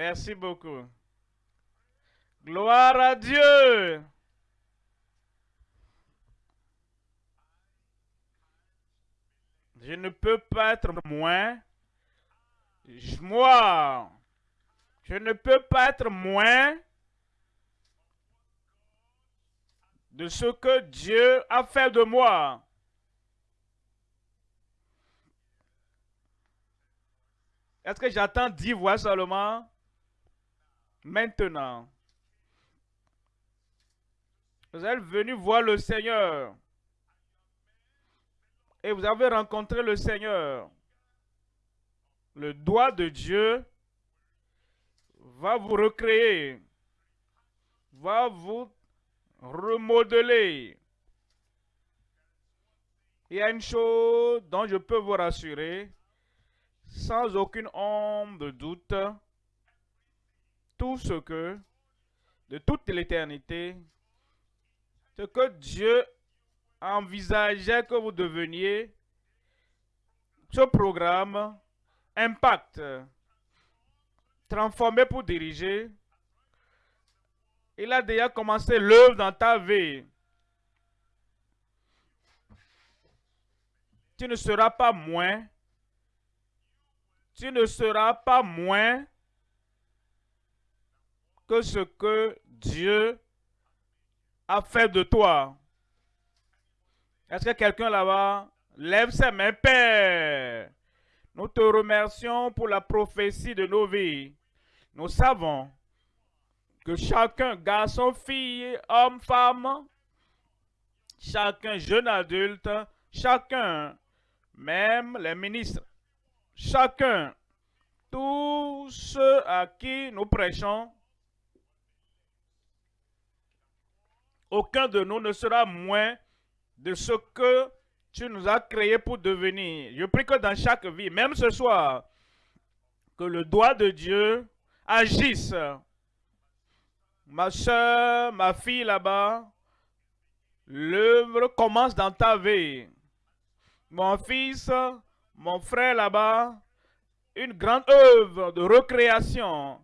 Merci beaucoup. Gloire à Dieu. Je ne peux pas être moins. Moi, je ne peux pas être moins de ce que Dieu a fait de moi. Est-ce que j'attends dix voix seulement? Maintenant. Vous êtes venu voir le Seigneur. Et vous avez rencontré le Seigneur. Le doigt de Dieu va vous recréer. Va vous remodeler. Il y a une chose dont je peux vous rassurer, sans aucune ombre de doute, tout ce que, de toute l'éternité, ce que Dieu envisageait que vous deveniez, ce programme, impact, transformé pour diriger, il a déjà commencé l'œuvre dans ta vie. Tu ne seras pas moins. Tu ne seras pas moins que ce que Dieu a fait de toi. Est-ce que quelqu'un là-bas lève ses mains, Père? Nous te remercions pour la prophétie de nos vies. Nous savons que chacun, garçon, fille, homme, femme, chacun jeune adulte, chacun, même les ministres, chacun, tous ceux à qui nous prêchons, aucun de nous ne sera moins de ce que tu nous as créé pour devenir. Je prie que dans chaque vie, même ce soir, que le doigt de Dieu agisse. Ma soeur, ma fille là-bas, l'œuvre commence dans ta vie. Mon fils, mon frère là-bas, une grande œuvre de recréation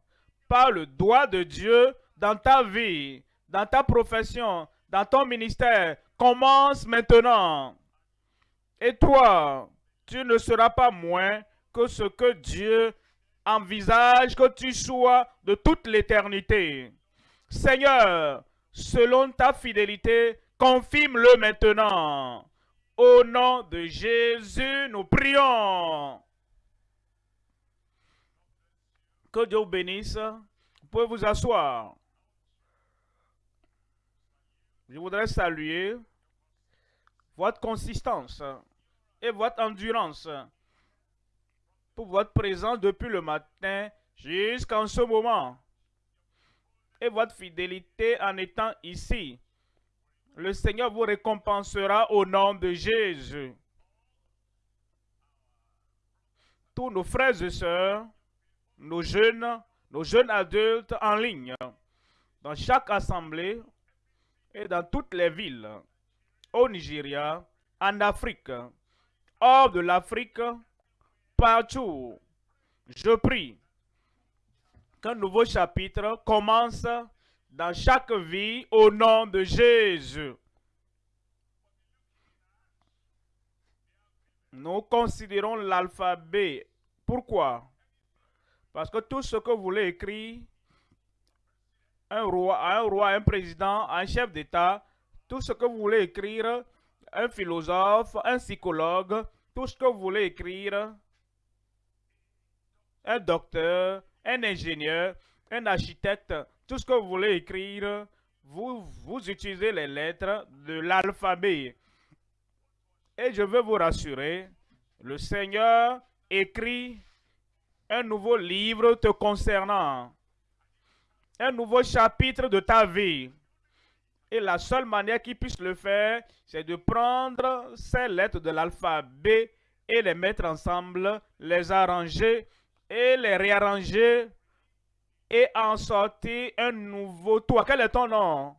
par le doigt de Dieu dans ta vie, dans ta profession, dans ton ministère, commence maintenant. Et toi, tu ne seras pas moins que ce que Dieu envisage que tu sois de toute l'éternité. Seigneur, selon ta fidélité, confirme-le maintenant. Au nom de Jésus, nous prions. Que Dieu bénisse. Vous pouvez vous asseoir. Je voudrais saluer votre consistance et votre endurance pour votre présence depuis le matin jusqu'en ce moment et votre fidélité en étant ici. Le Seigneur vous récompensera au nom de Jésus. Tous nos frères et sœurs, nos jeunes, nos jeunes adultes en ligne, dans chaque assemblée et dans toutes les villes, au Nigeria, en Afrique, hors de l'Afrique, partout. Je prie qu'un nouveau chapitre commence dans chaque vie au nom de Jésus. Nous considérons l'alphabet. Pourquoi? Parce que tout ce que vous voulez écrire, un roi, un président, un chef d'État, tout ce que vous voulez écrire, un philosophe, un psychologue, tout ce que vous voulez écrire, un docteur, un ingénieur, un architecte, tout ce que vous voulez écrire, vous utilisez les lettres de l'alphabet. Et je veux vous rassurer, le Seigneur écrit un nouveau livre te concernant, un nouveau chapitre de ta vie. Et la seule manière qu'il puisse le faire, c'est de prendre ces lettres de l'alphabet et les mettre ensemble, les arranger et les réarranger et en sortir un nouveau toit. Quel est ton nom?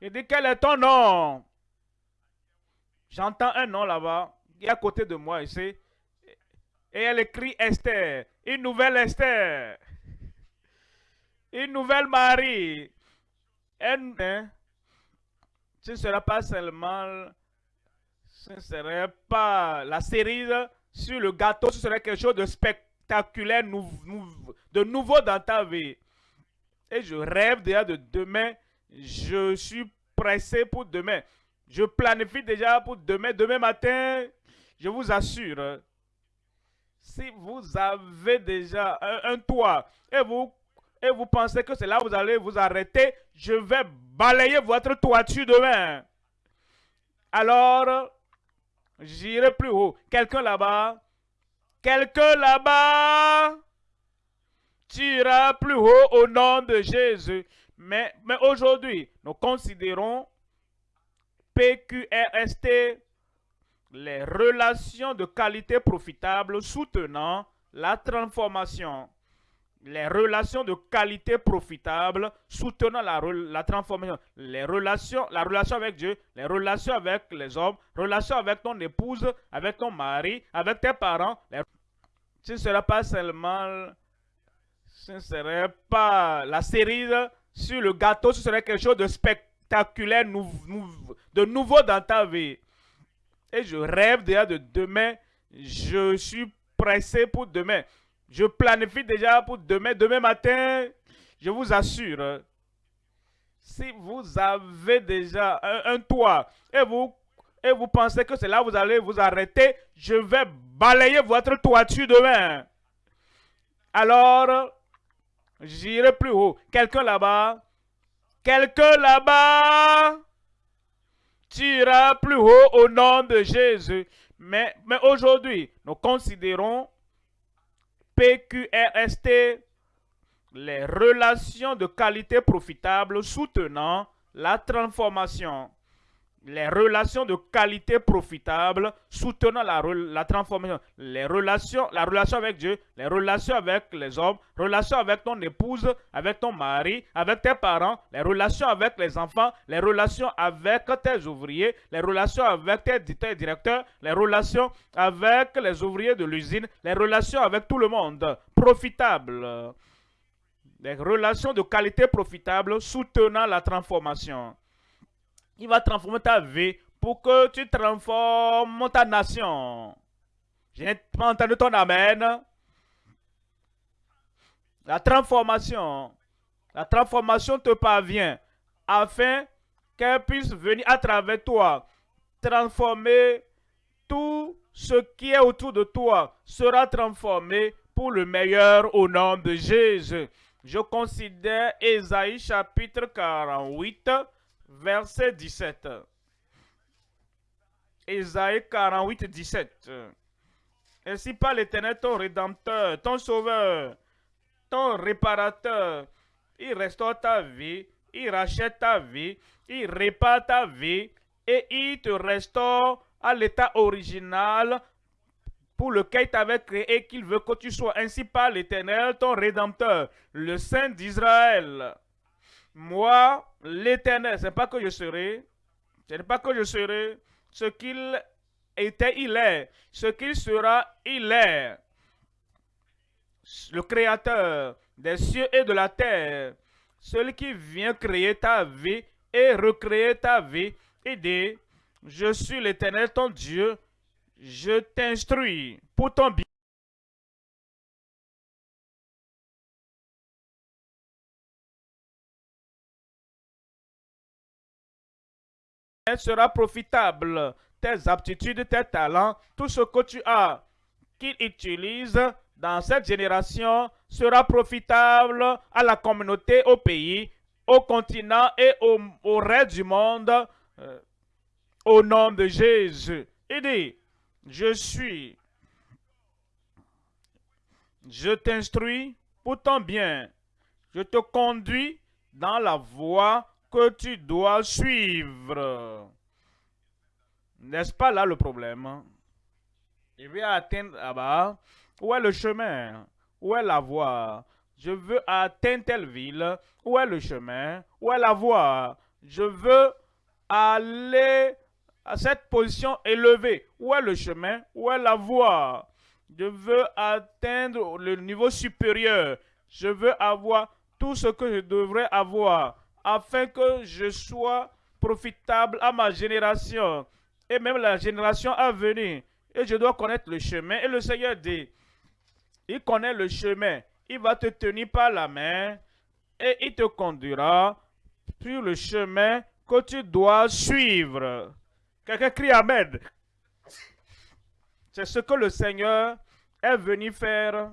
Il dit, quel est ton nom? J'entends un nom là-bas, qui est à côté de moi ici. Et elle écrit Esther, une nouvelle Esther. Une nouvelle Marie. Hein? Ce ne sera pas seulement, ce ne serait pas la cerise sur le gâteau, ce serait quelque chose de spectaculaire, de nouveau dans ta vie. Et je rêve déjà de demain. Je suis pressé pour demain. Je planifie déjà pour demain. Demain matin, je vous assure, si vous avez déjà un, toit et vous, et vous pensez que c'est là où vous allez vous arrêter, je vais balayer votre toiture demain. Alors, j'irai plus haut. Quelqu'un là-bas, quelqu'un là-bas, tu iras plus haut au nom de Jésus. Mais, mais aujourd'hui, nous considérons PQRST les relations de qualité profitable soutenant la transformation. Les relations de qualité profitable soutenant la, la, transformation. Les relations, la relation avec Dieu, les relations avec les hommes, relations avec ton épouse, avec ton mari, avec tes parents. Ce ne sera pas seulement, ce ne pas la cerise sur le gâteau, ce serait quelque chose de spectaculaire, de nouveau dans ta vie. Et je rêve déjà de demain. Je suis pressé pour demain. Je planifie déjà pour demain. Demain matin, je vous assure, si vous avez déjà un, toit et vous, et vous pensez que c'est là où vous allez vous arrêter, je vais balayer votre toiture demain. Alors, j'irai plus haut. Quelqu'un là-bas? Quelqu'un là-bas? Tu iras plus haut au nom de Jésus. Mais, mais aujourd'hui, nous considérons PQRST les relations de qualité profitable soutenant la transformation les relations de qualité profitable soutenant la, la, transformation, les relations, la relation avec Dieu, les relations avec les hommes, relations avec ton épouse, avec ton mari, avec tes parents, les relations avec les enfants, les relations avec tes ouvriers, les relations avec tes, directeurs, les relations avec les ouvriers de l'usine, les relations avec tout le monde, profitable. Les relations de qualité profitable soutenant la transformation. Il va transformer ta vie pour que tu transformes ta nation. Je n'ai pas entendu ton amen. La transformation, la transformation te parvient afin qu'elle puisse venir à travers toi, transformer tout ce qui est autour de toi sera transformé pour le meilleur au nom de Jésus. Je considère Esaïe chapitre 48, verset 17. Ésaïe 48, 17. Ainsi par l'Éternel, ton Rédempteur, ton Sauveur, ton Réparateur, il restaure ta vie, il rachète ta vie, il répare ta vie et il te restaure à l'état original pour lequel il t'avait créé et qu'il veut que tu sois ainsi par l'Éternel, ton Rédempteur, le Saint d'Israël. Moi, l'éternel, ce n'est pas que je serai, ce n'est pas que je serai, ce qu'il était, il est, ce qu'il sera, il est. Le créateur des cieux et de la terre, celui qui vient créer ta vie et recréer ta vie, et dit, je suis l'éternel ton Dieu, je t'instruis pour ton bien. Sera profitable. Tes aptitudes, tes talents, tout ce que tu as qu'il utilise dans cette génération sera profitable à la communauté, au pays, au continent et au, reste du monde euh, au nom de Jésus. Il dit, je suis, je t'instruis pour ton bien, je te conduis dans la voie que tu dois suivre. N'est-ce pas là le problème? Je vais atteindre là-bas. Où est le chemin? Où est la voie? Je veux atteindre telle ville. Où est le chemin? Où est la voie? Je veux aller à cette position élevée. Où est le chemin? Où est la voie? Je veux atteindre le niveau supérieur. Je veux avoir tout ce que je devrais avoir afin que je sois profitable à ma génération et même la génération à venir. Et je dois connaître le chemin. Et le Seigneur dit, il connaît le chemin. Il va te tenir par la main et il te conduira sur le chemin que tu dois suivre. Quelqu'un crie Amen. C'est ce que le Seigneur est venu faire,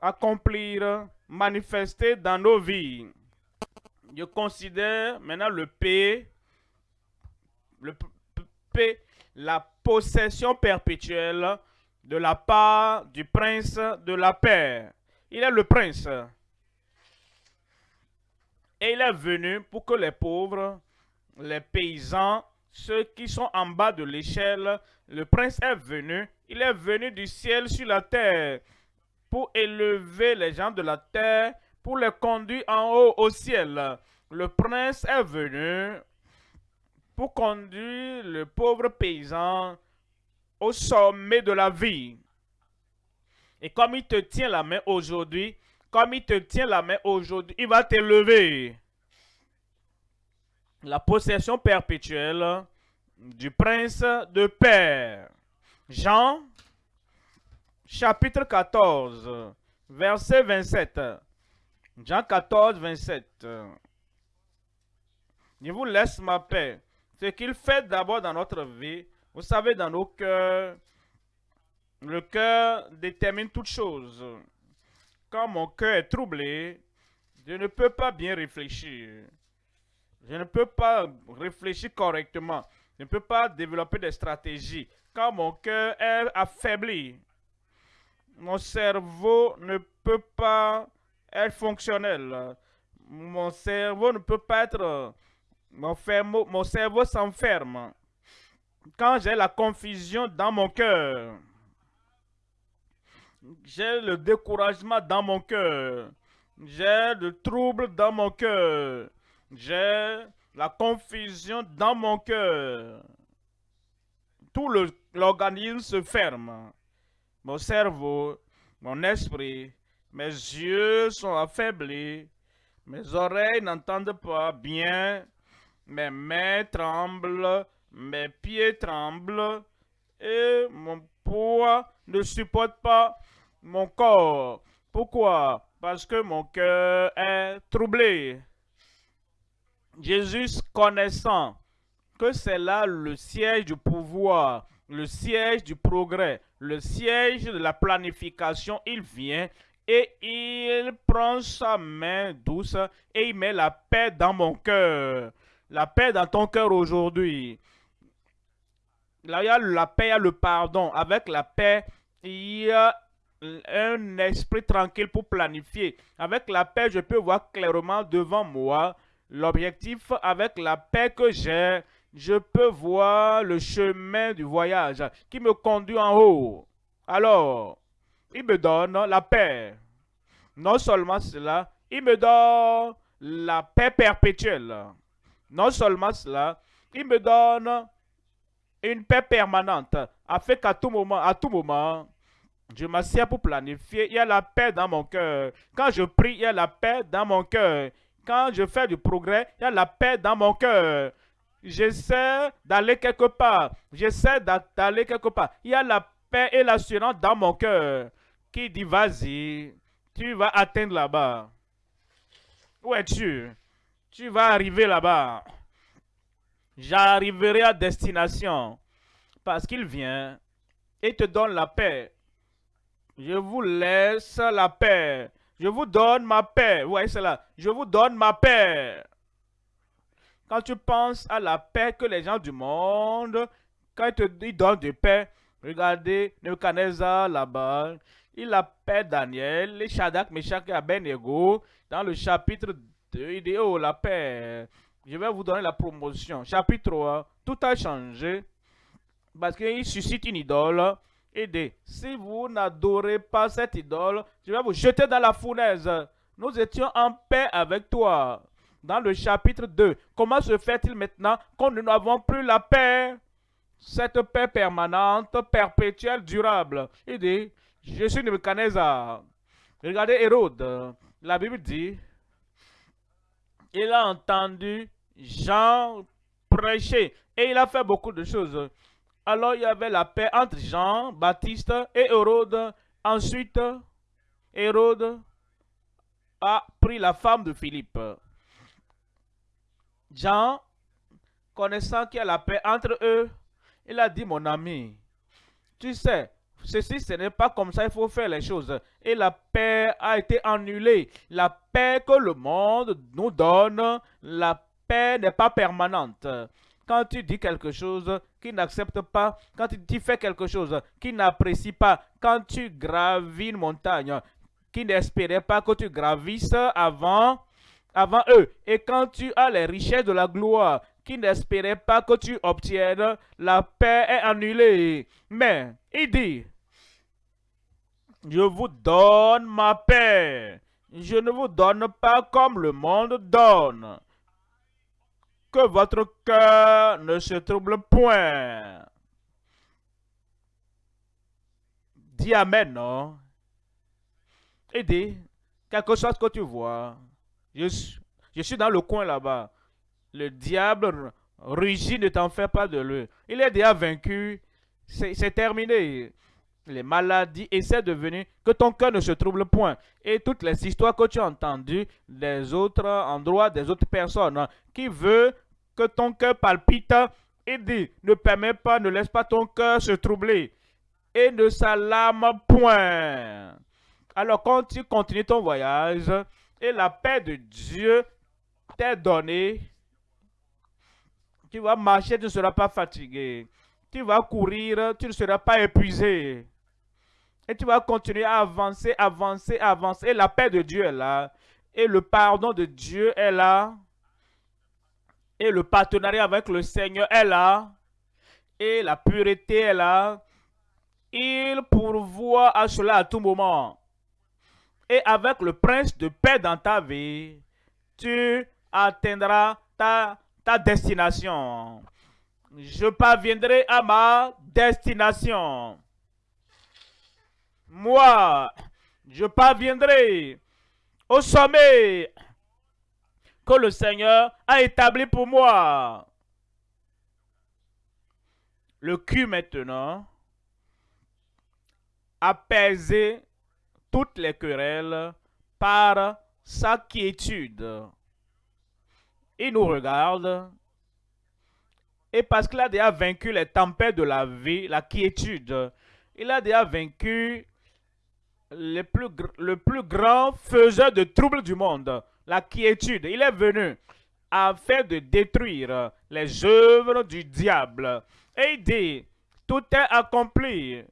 accomplir, manifester dans nos vies. Je considère maintenant le P, le P, la possession perpétuelle de la part du prince de la paix. Il est le prince. Et il est venu pour que les pauvres, les paysans, ceux qui sont en bas de l'échelle, le prince est venu. Il est venu du ciel sur la terre pour élever les gens de la terre, pour les conduire en haut au ciel. Le prince est venu pour conduire le pauvre paysan au sommet de la vie. Et comme il te tient la main aujourd'hui, comme il te tient la main aujourd'hui, il va t'élever. La possession perpétuelle du prince de Père. Jean, chapitre 14, verset 27. Jean 14, 27. Je vous laisse ma paix. Ce qu'il fait d'abord dans notre vie, vous savez, dans nos cœurs, le cœur détermine toute chose. Quand mon cœur est troublé, je ne peux pas bien réfléchir. Je ne peux pas réfléchir correctement. Je ne peux pas développer des stratégies. Quand mon cœur est affaibli, mon cerveau ne peut pas être fonctionnel. Mon cerveau ne peut pas être... Mon, mon cerveau s'enferme. Quand j'ai la confusion dans mon cœur, j'ai le découragement dans mon cœur. J'ai le trouble dans mon cœur. J'ai la confusion dans mon cœur. Tout l'organisme se ferme. Mon cerveau, mon esprit, mes yeux sont affaiblis. Mes oreilles n'entendent pas bien. Mes mains tremblent. Mes pieds tremblent. Et mon poids ne supporte pas mon corps. Pourquoi? Parce que mon cœur est troublé. Jésus connaissant que c'est là le siège du pouvoir, le siège du progrès, le siège de la planification, il vient et il prend sa main douce et il met la paix dans mon cœur. La paix dans ton cœur aujourd'hui. Là, il y a la paix, il y a le pardon. Avec la paix, il y a un esprit tranquille pour planifier. Avec la paix, je peux voir clairement devant moi l'objectif. Avec la paix que j'ai, je peux voir le chemin du voyage qui me conduit en haut. Alors, il me donne la paix. Non seulement cela, il me donne la paix perpétuelle. Non seulement cela, il me donne une paix permanente, afin qu'à tout moment, à tout moment, je m'assieds pour planifier. Il y a la paix dans mon cœur. Quand je prie, il y a la paix dans mon cœur. Quand je fais du progrès, il y a la paix dans mon cœur. J'essaie d'aller quelque part. J'essaie d'aller quelque part. Il y a la paix et l'assurance dans mon cœur qui dit vas-y, tu vas atteindre là-bas. Où es-tu? Tu vas arriver là-bas. J'arriverai à destination parce qu'il vient et te donne la paix. Je vous laisse la paix. Je vous donne ma paix. Vous voyez cela? Je vous donne ma paix. Quand tu penses à la paix que les gens du monde, quand ils te donnent de paix, regardez Nebuchadnezzar là-bas, il a paix Daniel, les Shadak, Meshach et Abednego, dans le chapitre 2, il dit, oh la paix, je vais vous donner la promotion. Chapitre 3, tout a changé, parce qu'il suscite une idole, et si vous n'adorez pas cette idole, je vais vous jeter dans la fournaise. Nous étions en paix avec toi. Dans le chapitre 2, comment se fait-il maintenant qu'on nous n'avons plus la paix? Cette paix permanente, perpétuelle, durable. Il dit, je suis Nebuchadnezzar. Regardez Hérode. La Bible dit, il a entendu Jean prêcher et il a fait beaucoup de choses. Alors il y avait la paix entre Jean, Baptiste et Hérode. Ensuite, Hérode a pris la femme de Philippe. Jean, connaissant qu'il y a la paix entre eux, il a dit, mon ami, tu sais, ceci, ce n'est pas comme ça, il faut faire les choses. Et la paix a été annulée. La paix que le monde nous donne, la paix n'est pas permanente. Quand tu dis quelque chose qui n'accepte pas, quand tu fais quelque chose qui n'apprécie pas, quand tu gravis une montagne qui n'espérait pas que tu gravisses avant, avant eux, et quand tu as les richesses de la gloire qui n'espérait pas que tu obtiennes, la paix est annulée. Mais il dit, je vous donne ma paix. Je ne vous donne pas comme le monde donne. Que votre cœur ne se trouble point. Dis Amen, non? Et dis, quelque chose que tu vois. Je, suis dans le coin là-bas. Le diable rugit, ne t'en fais pas de lui. Il est déjà vaincu. C'est terminé les maladies, essaie de venir, que ton cœur ne se trouble point. Et toutes les histoires que tu as entendues des autres endroits, des autres personnes, qui veut que ton cœur palpite, et dit, ne permets pas, ne laisse pas ton cœur se troubler. Et ne s'alarme point. Alors quand tu continues ton voyage, et la paix de Dieu t'est donnée, tu vas marcher, tu ne seras pas fatigué. Tu vas courir, tu ne seras pas épuisé. Et tu vas continuer à avancer, avancer, avancer. Et la paix de Dieu est là. Et le pardon de Dieu est là. Et le partenariat avec le Seigneur est là. Et la pureté est là. Il pourvoit à cela à tout moment. Et avec le prince de paix dans ta vie, tu atteindras ta, ta destination. Je parviendrai à ma destination moi, je parviendrai au sommet que le Seigneur a établi pour moi. Le cul maintenant apaiser toutes les querelles par sa quiétude. Il nous regarde et parce qu'il a déjà vaincu les tempêtes de la vie, la quiétude, il a déjà vaincu le plus, grand faiseur de troubles du monde, la quiétude. Il est venu afin de détruire les œuvres du diable. Et il dit, tout est accompli.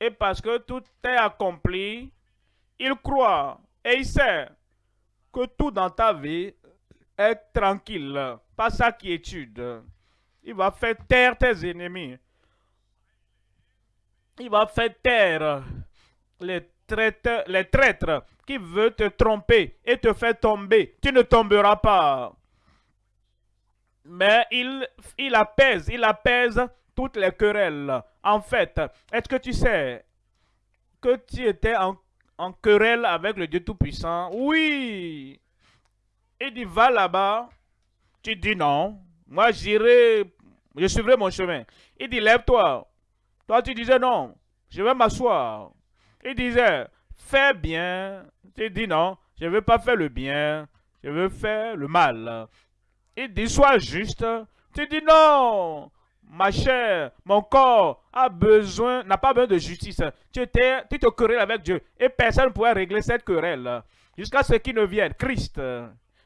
Et parce que tout est accompli, il croit et il sait que tout dans ta vie est tranquille, pas sa quiétude. Il va faire taire tes ennemis. Il va faire taire les traîtres, les traîtres qui veulent te tromper et te faire tomber, tu ne tomberas pas. Mais il, apaise, il apaise toutes les querelles. En fait, est-ce que tu sais que tu étais en, en querelle avec le Dieu Tout-Puissant? Oui. Il dit, va là-bas. Tu dis non. Moi, j'irai, je suivrai mon chemin. Il dit, lève-toi. Toi, tu disais non. Je vais m'asseoir. Il disait, fais bien. Tu dis non, je ne veux pas faire le bien, je veux faire le mal. Il dit, sois juste. Tu dis non, ma chère, mon corps a besoin, n'a pas besoin de justice. Tu, tu te querelles avec Dieu et personne ne pourrait régler cette querelle jusqu'à ce qu'il ne vienne. Christ,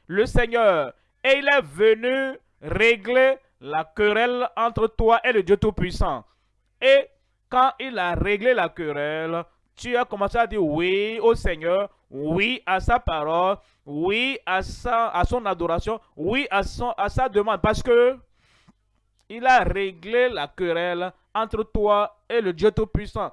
le Seigneur, et il est venu régler la querelle entre toi et le Dieu Tout-Puissant. Et quand il a réglé la querelle, tu as commencé à dire oui au Seigneur, oui à sa parole, oui à, sa, à son adoration, oui à, son, à sa demande. Parce que il a réglé la querelle entre toi et le Dieu Tout-Puissant.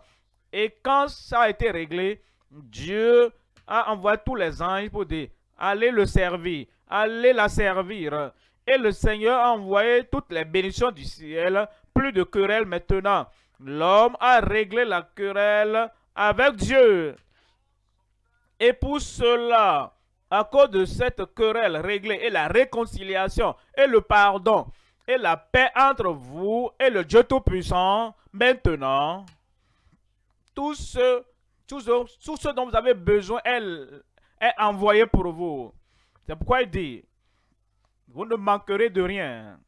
Et quand ça a été réglé, Dieu a envoyé tous les anges pour dire, allez le servir, allez la servir. Et le Seigneur a envoyé toutes les bénédictions du ciel, plus de querelle maintenant. L'homme a réglé la querelle avec Dieu. Et pour cela, à cause de cette querelle réglée et la réconciliation et le pardon et la paix entre vous et le Dieu Tout-Puissant, maintenant, tout ce, tout, ce, dont vous avez besoin est, est envoyé pour vous. C'est pourquoi il dit, vous ne manquerez de rien.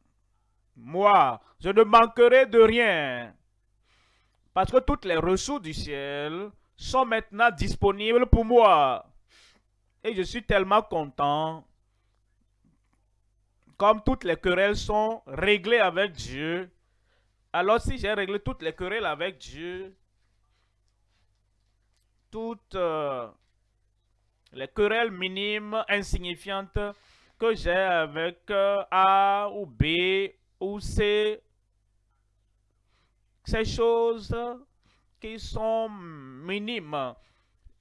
Moi, je ne manquerai de rien. Parce que toutes les ressources du ciel sont maintenant disponibles pour moi. Et je suis tellement content. Comme toutes les querelles sont réglées avec Dieu. Alors si j'ai réglé toutes les querelles avec Dieu, toutes euh, les querelles minimes, insignifiantes que j'ai avec euh, A ou B ou C, ces choses qui sont minimes,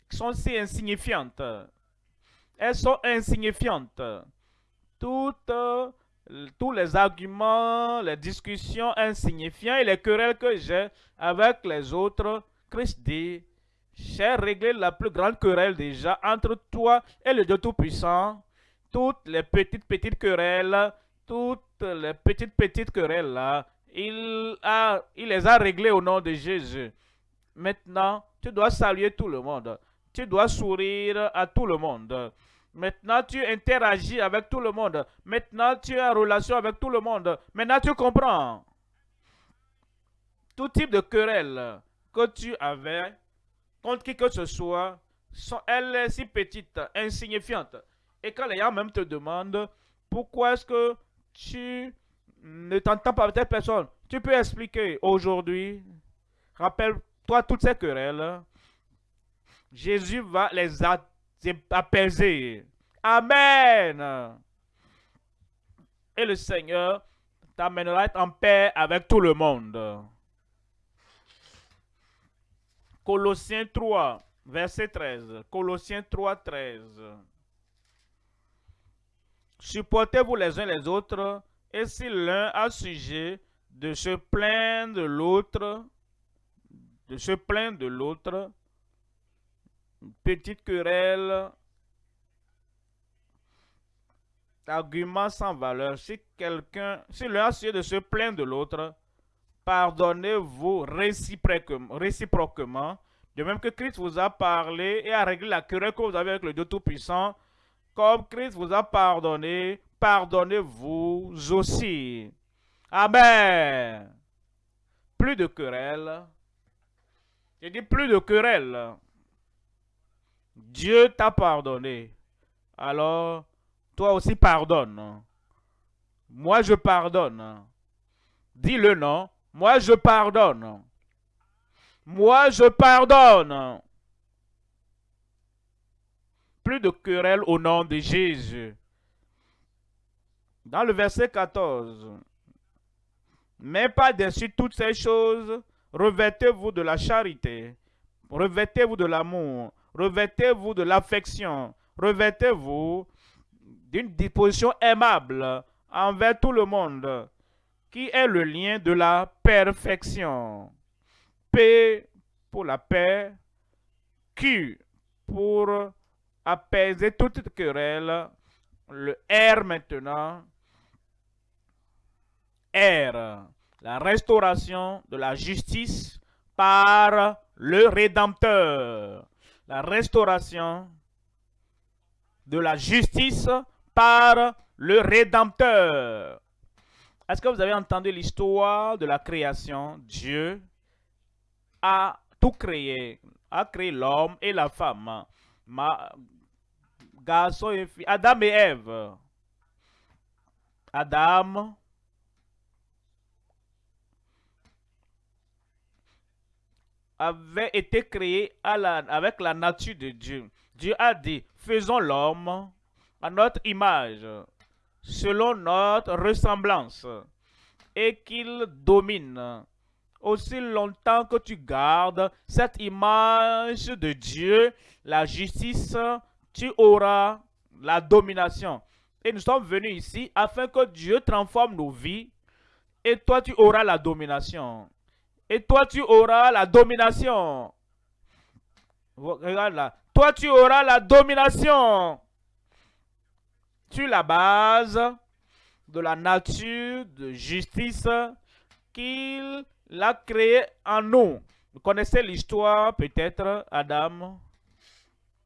qui sont si insignifiantes, elles sont insignifiantes. Tous les arguments, les discussions insignifiantes et les querelles que j'ai avec les autres, Christ dit, j'ai réglé la plus grande querelle déjà entre toi et le Dieu Tout-Puissant. Toutes les petites, petites querelles, toutes les petites, petites querelles là, il, a, il les a réglées au nom de Jésus. Maintenant, tu dois saluer tout le monde. Tu dois sourire à tout le monde. Maintenant, tu interagis avec tout le monde. Maintenant, tu es en relation avec tout le monde. Maintenant, tu comprends. Tout type de querelle que tu avais contre qui que ce soit, sont, elle est si petite, insignifiante. Et quand les gens même te demandent pourquoi est-ce que tu ne t'entends pas avec telle personne, tu peux expliquer aujourd'hui, rappelle-toi toutes ces querelles, Jésus va les apaiser. Amen. Et le Seigneur t'amènera en paix avec tout le monde. Colossiens 3, verset 13. Colossiens 3, 13. Supportez-vous les uns les autres, et si l'un a sujet de se plaindre de l'autre, de se plaindre de l'autre, petite querelle, argument sans valeur. Si quelqu'un, si l'un a sujet de se plaindre de l'autre, pardonnez-vous réciproquement, de même que Christ vous a parlé et a réglé la querelle que vous avez avec le Dieu Tout-Puissant, comme Christ vous a pardonné, pardonnez-vous aussi. Amen. Plus de querelle. Je dis plus de querelle. Dieu t'a pardonné. Alors, toi aussi pardonne. Moi, je pardonne. Dis le nom. Moi, je pardonne. Moi, je pardonne. Plus de querelle au nom de Jésus. Dans le verset 14. Mais pas dessus toutes ces choses, revêtez-vous de la charité, revêtez-vous de l'amour, revêtez-vous de l'affection, revêtez-vous d'une disposition aimable envers tout le monde qui est le lien de la perfection. P pour la paix, Q pour apaiser toute querelle, le R maintenant, R, la restauration de la justice par le Rédempteur. La restauration de la justice par le Rédempteur. Est-ce que vous avez entendu l'histoire de la création? Dieu a tout créé, a créé l'homme et la femme, garçon et fille, Adam et Ève. Adam avait été créé à avec la nature de Dieu. Dieu a dit, faisons l'homme à notre image selon notre ressemblance et qu'il domine. Aussi longtemps que tu gardes cette image de Dieu, la justice, tu auras la domination. Et nous sommes venus ici afin que Dieu transforme nos vies et toi tu auras la domination. Et toi tu auras la domination. Regarde là. Toi tu auras la domination. sur la base de la nature de justice qu'il a créée en nous. Vous connaissez l'histoire peut-être, Adam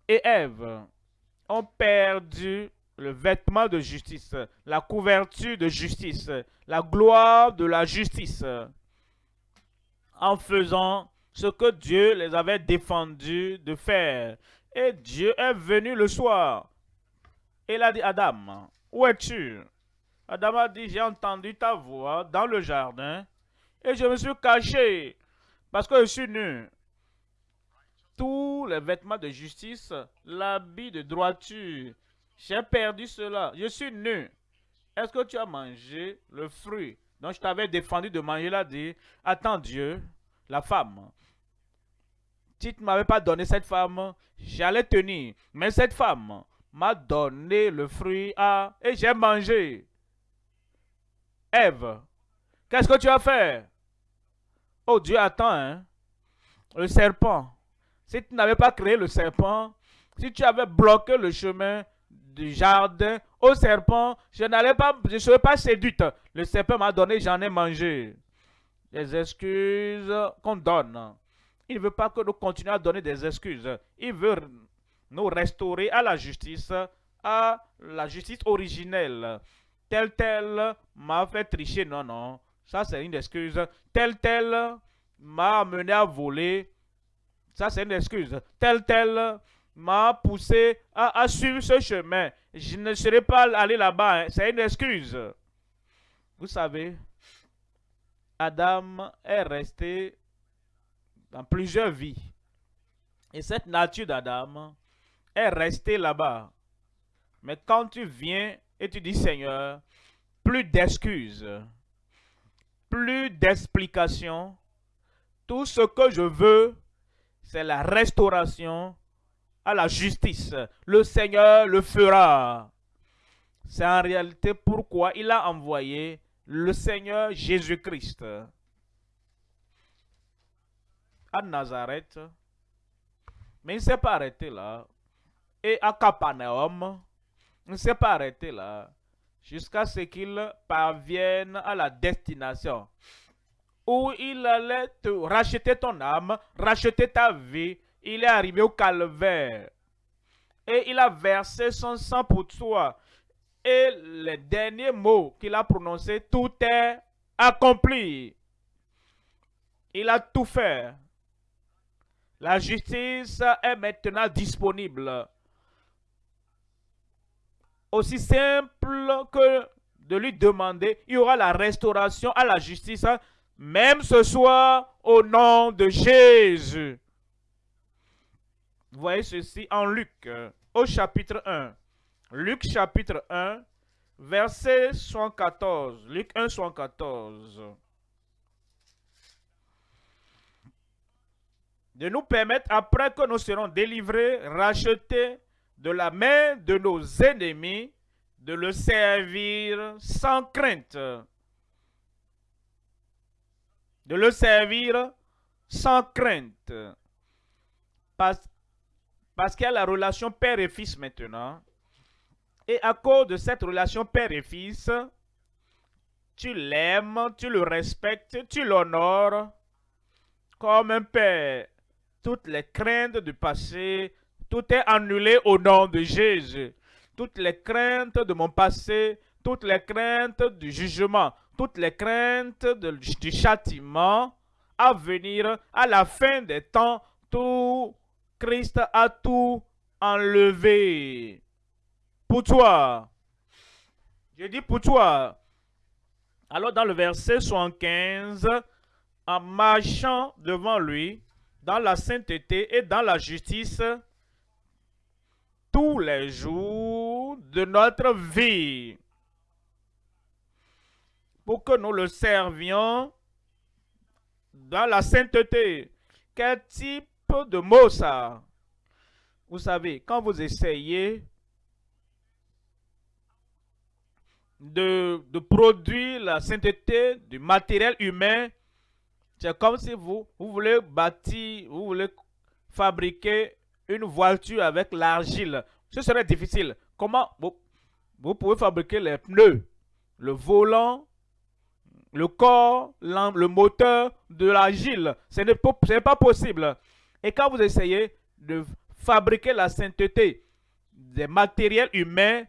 et Ève ont perdu le vêtement de justice, la couverture de justice, la gloire de la justice, en faisant ce que Dieu les avait défendus de faire. Et Dieu est venu le soir. Il a dit, Adam, où es-tu? Adam a dit, j'ai entendu ta voix dans le jardin et je me suis caché parce que je suis nu. Tous les vêtements de justice, l'habit de droiture, j'ai perdu cela. Je suis nu. Est-ce que tu as mangé le fruit? Dont je t'avais défendu de manger là dit, attends Dieu, la femme. Si tu ne m'avais pas donné cette femme, j'allais tenir. Mais cette femme m'a donné le fruit à, et j'ai mangé. Ève, qu'est-ce que tu as fait? Oh Dieu, attends, hein? Le serpent. Si tu n'avais pas créé le serpent, si tu avais bloqué le chemin du jardin au serpent, je n'allais pas, je ne serais pas séduite. Le serpent m'a donné, j'en ai mangé. Les excuses qu'on donne. Il ne veut pas que nous continuions à donner des excuses. Il veut nous restaurer à la justice, à la justice originelle. Tel tel m'a fait tricher. Non, non. Ça, c'est une excuse. Tel tel m'a amené à voler. Ça, c'est une excuse. Tel tel m'a poussé à, suivre ce chemin. Je ne serais pas allé là-bas. Hein. C'est une excuse. Vous savez, Adam est resté dans plusieurs vies. Et cette nature d'Adam est restée là-bas. Mais quand tu viens et tu dis, Seigneur, plus d'excuses, plus d'explications, tout ce que je veux, c'est la restauration à la justice. Le Seigneur le fera. C'est en réalité pourquoi il a envoyé le Seigneur Jésus-Christ à Nazareth. Mais il ne s'est pas arrêté là. Et à Capernaum, il ne s'est pas arrêté là. Jusqu'à ce qu'il parvienne à la destination où il allait te racheter ton âme, racheter ta vie. Il est arrivé au calvaire. Et il a versé son sang pour toi. Et les derniers mots qu'il a prononcés, tout est accompli. Il a tout fait. La justice est maintenant disponible. Aussi simple que de lui demander, il y aura la restauration à la justice même ce soir, au nom de Jésus. Vous voyez ceci en Luc, au chapitre 1. Luc chapitre 1, verset 114. Luc 1, 114. De nous permettre, après que nous serons délivrés, rachetés de la main de nos ennemis, de le servir sans crainte de le servir sans crainte. Parce, parce qu'il y a la relation père et fils maintenant. Et à cause de cette relation père et fils, tu l'aimes, tu le respectes, tu l'honores comme un père. Toutes les craintes du passé, tout est annulé au nom de Jésus. Toutes les craintes de mon passé, toutes les craintes du jugement, toutes les craintes du châtiment à venir à la fin des temps, tout Christ a tout enlevé. Pour toi. Je dis pour toi. Alors dans le verset 75, en marchant devant lui, dans la sainteté et dans la justice, tous les jours de notre vie pour que nous le servions dans la sainteté. Quel type de mot ça? Vous savez, quand vous essayez de, de produire la sainteté du matériel humain, c'est comme si vous, vous voulez bâtir, vous voulez fabriquer une voiture avec l'argile. Ce serait difficile. Comment Vous pouvez fabriquer les pneus, le volant, le corps, le moteur de l'argile? Ce n'est pas possible. Et quand vous essayez de fabriquer la sainteté des matériels humains,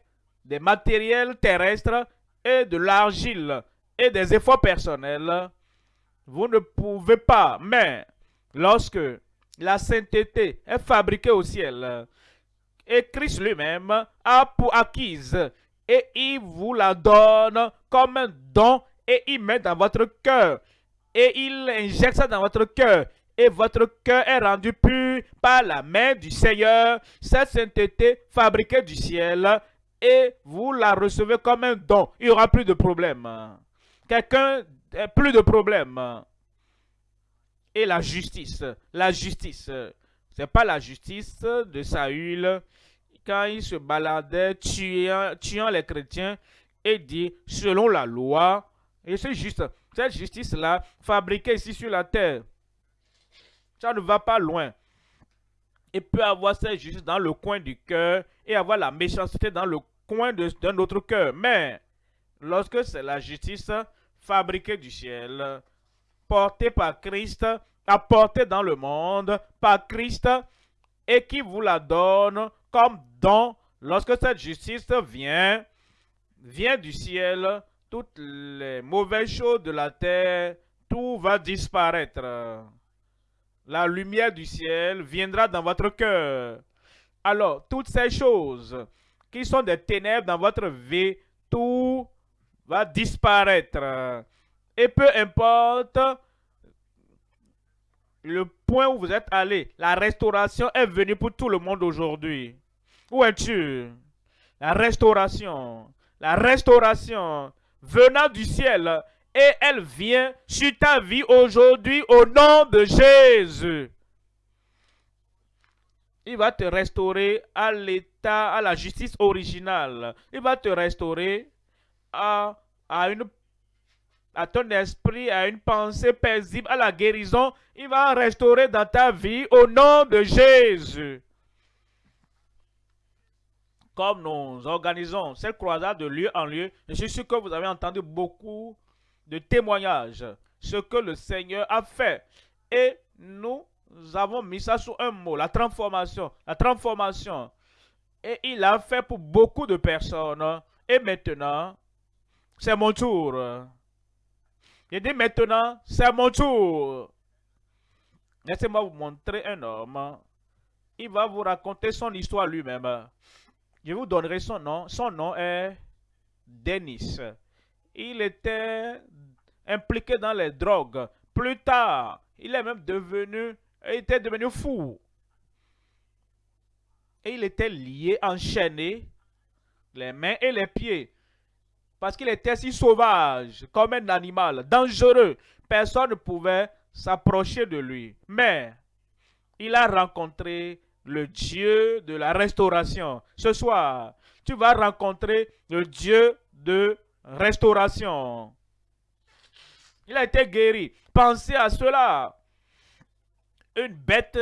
des matériels terrestres et de l'argile et des efforts personnels, vous ne pouvez pas. Mais lorsque la sainteté est fabriquée au ciel, et Christ lui-même a pour acquise, et il vous la donne comme un don, et il met dans votre cœur, et il injecte ça dans votre cœur, et votre cœur est rendu pur par la main du Seigneur, cette sainteté fabriquée du ciel, et vous la recevez comme un don. Il n'y aura plus de problème. Quelqu'un, euh, plus de problème. Et la justice, la justice, c'est pas la justice de Saül quand il se baladait tuant, tuant les chrétiens et dit selon la loi, et c'est juste, cette justice-là fabriquée ici sur la terre, ça ne va pas loin. Il peut avoir cette justice dans le coin du cœur et avoir la méchanceté dans le coin d'un autre cœur. Mais lorsque c'est la justice fabriquée du ciel, portée par Christ, apportée dans le monde par Christ, et qui vous la donne comme don, lorsque cette justice vient, vient du ciel, toutes les mauvaises choses de la terre, tout va disparaître la lumière du ciel viendra dans votre cœur. Alors, toutes ces choses qui sont des ténèbres dans votre vie, tout va disparaître. Et peu importe le point où vous êtes allé, la restauration est venue pour tout le monde aujourd'hui. Où es-tu? La restauration, la restauration venant du ciel et elle vient sur ta vie aujourd'hui au nom de Jésus. Il va te restaurer à l'état, à la justice originale. Il va te restaurer à, ton esprit, à une pensée paisible, à la guérison. Il va restaurer dans ta vie au nom de Jésus. Comme nous organisons cette croisade de lieu en lieu, je suis sûr que vous avez entendu beaucoup de témoignages, ce que le Seigneur a fait. Et nous avons mis ça sous un mot, la transformation. La transformation. Et il a fait pour beaucoup de personnes. Et maintenant, c'est mon tour. Il dit maintenant, c'est mon tour. Laissez-moi vous montrer un homme. Il va vous raconter son histoire lui-même. Je vous donnerai son nom. Son nom est Denis. Il était impliqué dans les drogues. Plus tard, il est même devenu, était devenu fou. Et il était lié, enchaîné, les mains et les pieds. Parce qu'il était si sauvage, comme un animal, dangereux. Personne ne pouvait s'approcher de lui. Mais il a rencontré le Dieu de la restauration. Ce soir, tu vas rencontrer le Dieu de restauration. Il a été guéri. Pensez à cela. Une bête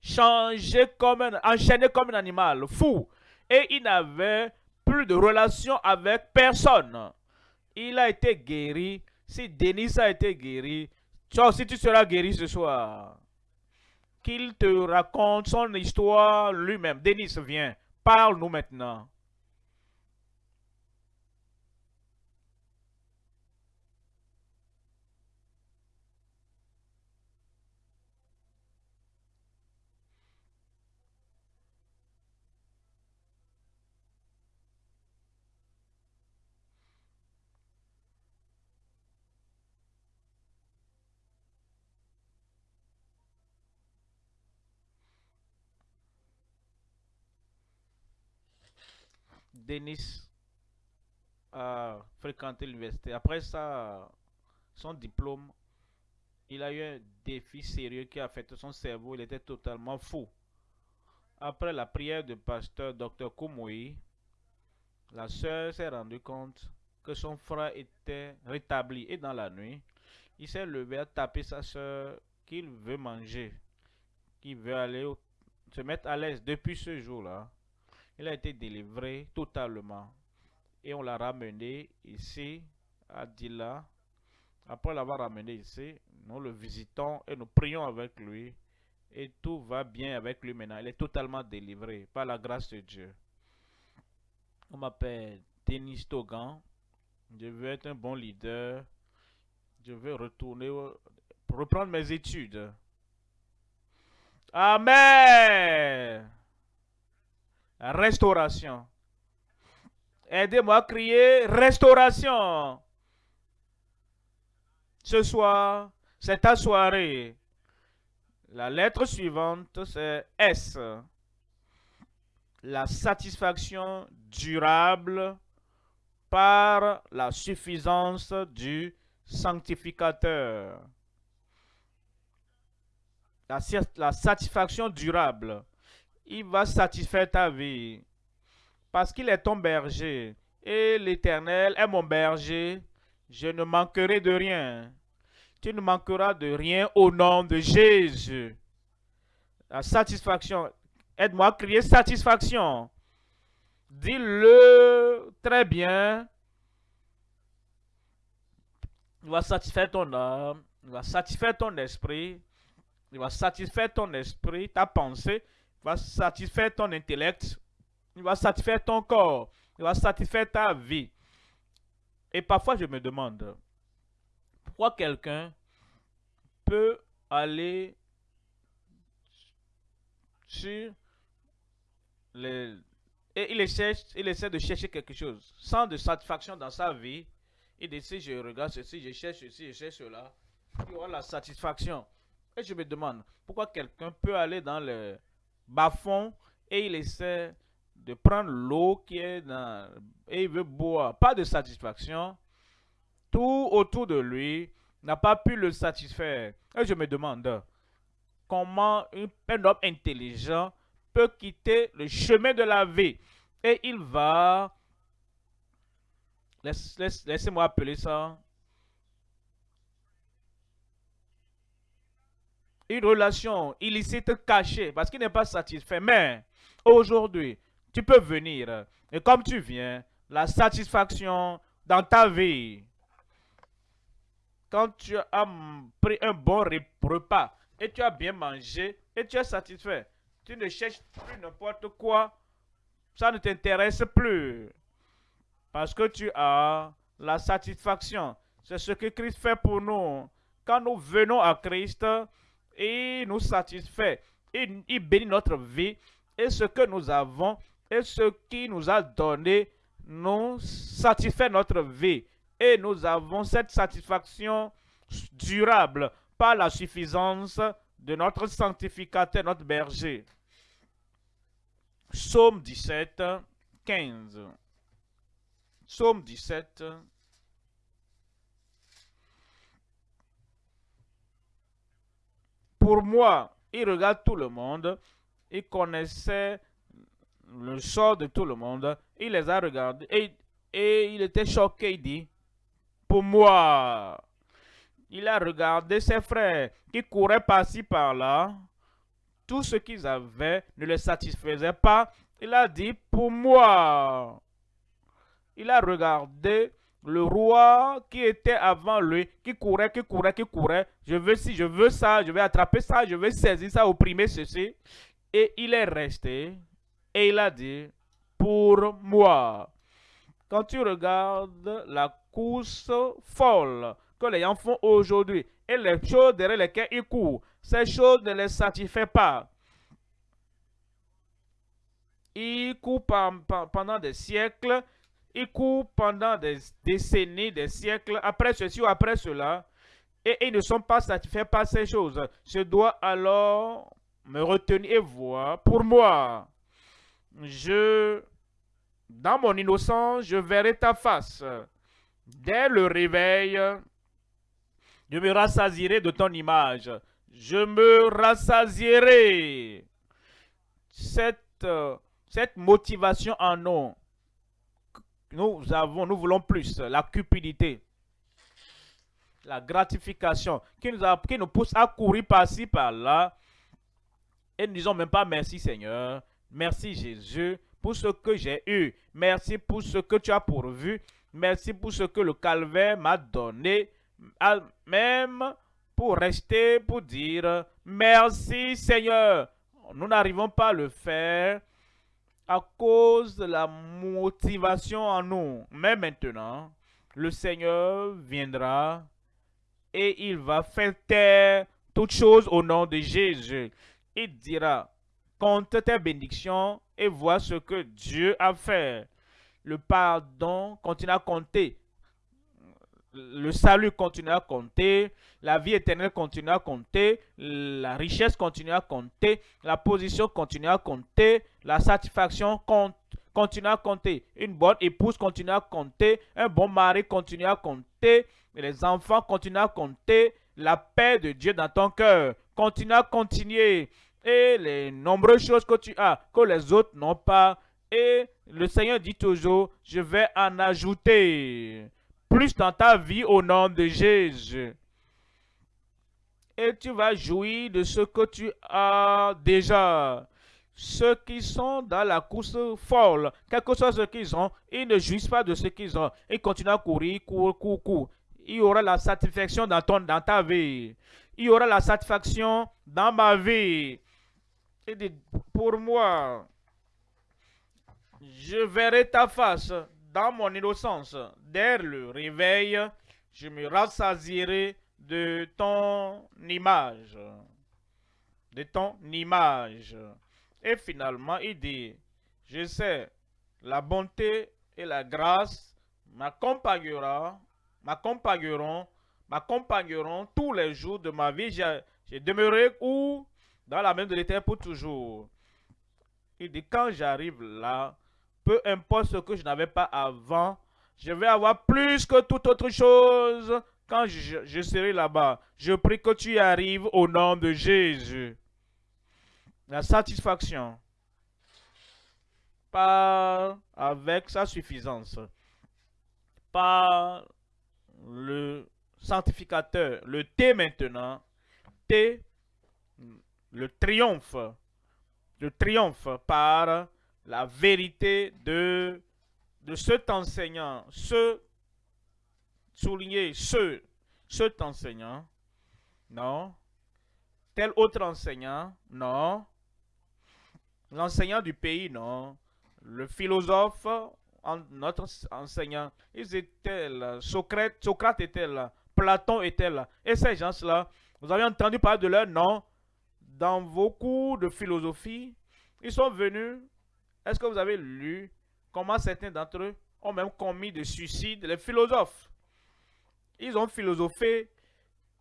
changée comme un, enchaînée comme un animal, fou. Et il n'avait plus de relation avec personne. Il a été guéri. Si Denis a été guéri, toi aussi tu seras guéri ce soir. Qu'il te raconte son histoire lui-même. Denis, viens. Parle-nous maintenant. Denis a fréquenté l'université. Après son diplôme, il a eu un défi sérieux qui a affecté son cerveau. Il était totalement fou. Après la prière du pasteur Dr. Koumoui, la sœur s'est rendue compte que son frère était rétabli. Et dans la nuit, il s'est levé à taper sa soeur qu'il veut manger, qu'il veut aller se mettre à l'aise depuis ce jour-là il a été délivré totalement. Et on l'a ramené ici, à Dila. Après l'avoir ramené ici, nous le visitons et nous prions avec lui. Et tout va bien avec lui maintenant. Il est totalement délivré par la grâce de Dieu. On m'appelle Denis Togan. Je veux être un bon leader. Je veux retourner, reprendre mes études. Amen. Restauration. Aidez-moi à crier restauration. Ce soir, c'est ta soirée. La lettre suivante, c'est S. La satisfaction durable par la suffisance du sanctificateur. La, la, satisfaction durable. Il va satisfaire ta vie. Parce qu'il est ton berger. Et l'Éternel est mon berger. Je ne manquerai de rien tu ne manqueras de rien au nom de Jésus. La satisfaction. Aide-moi à crier satisfaction. Dis-le très bien. Il va satisfaire ton âme. Il va satisfaire ton esprit. Il va satisfaire ton esprit, ta pensée. Va satisfaire ton intellect. Il va satisfaire ton corps. Il va satisfaire ta vie. Et parfois, je me demande, pourquoi quelqu'un peut aller sur les... Et il essaie, il essaie de chercher quelque chose. Sans de satisfaction dans sa vie, il décide, je regarde ceci, je cherche ceci, je cherche cela. Il aura la satisfaction. Et je me demande, pourquoi quelqu'un peut aller dans le bas-fond et il essaie de prendre l'eau qui est dans... Et il veut boire. Pas de satisfaction. Tout autour de lui, n'a pas pu le satisfaire. Et je me demande comment un homme intelligent peut quitter le chemin de la vie. Et il va, laissez-moi appeler ça, une relation illicite cachée parce qu'il n'est pas satisfait. Mais aujourd'hui, tu peux venir. Et comme tu viens, la satisfaction dans ta vie quand tu as pris un bon repas et tu as bien mangé et tu es satisfait, tu ne cherches plus n'importe quoi, ça ne t'intéresse plus. Parce que tu as la satisfaction. C'est ce que Christ fait pour nous. Quand nous venons à Christ, il nous satisfait. Il, il bénit notre vie. Et ce que nous avons et ce qu'il nous a donné nous satisfait notre vie et nous avons cette satisfaction durable par la suffisance de notre sanctificateur, notre berger. Psaume 17, 15. Psaume 17. Pour moi, il regarde tout le monde, il connaissait le sort de tout le monde, il les a regardés et, il était choqué, il dit, pour moi. Il a regardé ses frères qui couraient par-ci par-là. Tout ce qu'ils avaient ne les satisfaisait pas. Il a dit, pour moi. Il a regardé le roi qui était avant lui, qui courait, qui courait, qui courait. Je veux si je veux ça, je vais attraper ça, je vais saisir ça, opprimer ceci. Et il est resté et il a dit, pour moi. Quand tu regardes la course folle que les gens font aujourd'hui et les choses derrière lesquelles ils courent, ces choses ne les satisfont pas. Ils courent pendant des siècles, ils courent pendant des décennies, des siècles, après ceci ou après cela, et ils ne sont pas satisfaits par ces choses. Je dois alors me retenir et voir pour moi. Je, dans mon innocence, je verrai ta face. Dès le réveil, je me rassasierai de ton image. Je me rassasierai. Cette, cette motivation en nous, nous avons, nous voulons plus. La cupidité, la gratification qui nous, pousse à courir par-ci, par-là. Et nous disons même pas merci Seigneur, merci Jésus pour ce que j'ai eu. Merci pour ce que tu as pourvu. Merci pour ce que le calvaire m'a donné. Même pour rester, pour dire merci Seigneur. Nous n'arrivons pas à le faire à cause de la motivation en nous. Mais maintenant, le Seigneur viendra et il va faire taire toutes choses au nom de Jésus. Il dira, compte tes bénédictions et vois ce que Dieu a fait. Le pardon continue à compter. Le salut continue à compter. La vie éternelle continue à compter. La richesse continue à compter. La position continue à compter. La satisfaction continue à compter. Une bonne épouse continue à compter. Un bon mari continue à compter. Les enfants continuent à compter. La paix de Dieu dans ton cœur continue à continuer. Et les nombreuses choses que tu as, que les autres n'ont pas. Et le Seigneur dit toujours, je vais en ajouter plus dans ta vie au nom de Jésus. Et tu vas jouir de ce que tu as déjà. Ceux qui sont dans la course folle, quel que soit ce qu'ils ont, ils ne jouissent pas de ce qu'ils ont. Ils continuent à courir, courir, courir, courir. Il y aura la satisfaction dans, dans ta vie. Il y aura la satisfaction dans ma vie. Et pour moi, je verrai ta face dans mon innocence. Dès le réveil, je me rassasierai de ton image. De ton image. Et finalement, il dit, je sais, la bonté et la grâce m'accompagneront, m'accompagneront, m'accompagneront tous les jours de ma vie. J'ai demeuré où? Dans la main de l'Éternel pour toujours. Il dit, quand j'arrive là, peu importe ce que je n'avais pas avant, je vais avoir plus que toute autre chose quand je, serai là-bas. Je prie que tu arrives au nom de Jésus. La satisfaction. Pas avec sa suffisance. Pas le sanctificateur. Le T maintenant. T, le triomphe. Le triomphe par la vérité de, de cet enseignant, ce, souligner ce, cet enseignant, non. Tel autre enseignant, non. L'enseignant du pays, non. Le philosophe, notre enseignant, ils étaient là. Socrate, Socrate était là. Platon était là. Et ces gens-là, vous avez entendu parler de leur nom dans vos cours de philosophie. Ils sont venus est-ce que vous avez lu comment certains d'entre eux ont même commis de suicide les philosophes Ils ont philosophé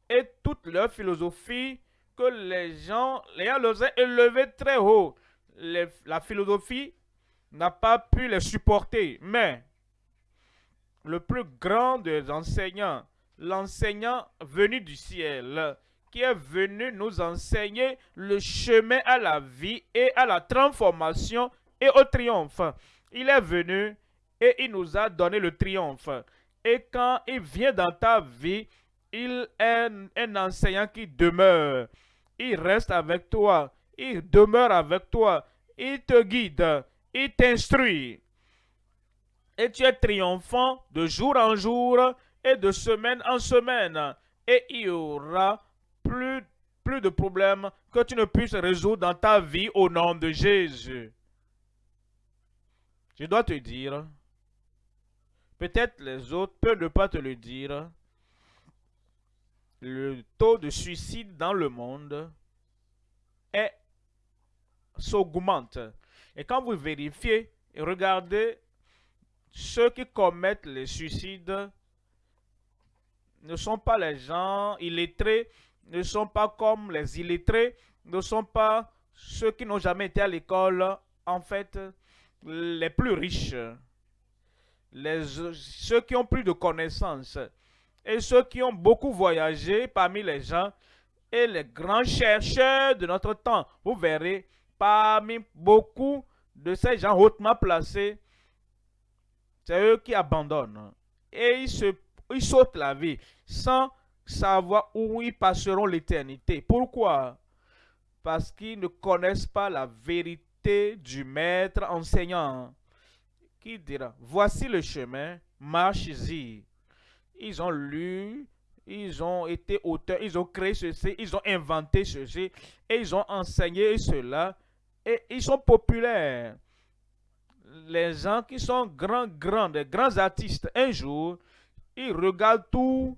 et toute leur philosophie que les gens, les gens les ont élevés très haut. la philosophie n'a pas pu les supporter. Mais le plus grand des enseignants, l'enseignant venu du ciel, qui est venu nous enseigner le chemin à la vie et à la transformation et au triomphe. Il est venu et il nous a donné le triomphe. Et quand il vient dans ta vie, il est un enseignant qui demeure. Il reste avec toi. Il demeure avec toi. Il te guide. Il t'instruit. Et tu es triomphant de jour en jour et de semaine en semaine. Et il y aura plus, plus de problèmes que tu ne puisses résoudre dans ta vie au nom de Jésus. Je dois te dire, peut-être les autres peuvent ne pas te le dire, le taux de suicide dans le monde est s'augmente. Et quand vous vérifiez et regardez ceux qui commettent les suicides ne sont pas les gens illettrés, ne sont pas comme les illettrés, ne sont pas ceux qui n'ont jamais été à l'école. En fait, les plus riches, ceux qui ont plus de connaissances et ceux qui ont beaucoup voyagé parmi les gens et les grands chercheurs de notre temps. Vous verrez, parmi beaucoup de ces gens hautement placés, c'est eux qui abandonnent. Et ils, se, ils sautent la vie sans savoir où ils passeront l'éternité. Pourquoi? Parce qu'ils ne connaissent pas la vérité du maître enseignant qui dira, voici le chemin, marche-y. Ils ont lu, ils ont été auteurs, ils ont créé ceci, ils ont inventé ceci, et ils ont enseigné cela, et ils sont populaires. Les gens qui sont grands, grands, grands artistes, un jour, ils regardent tout,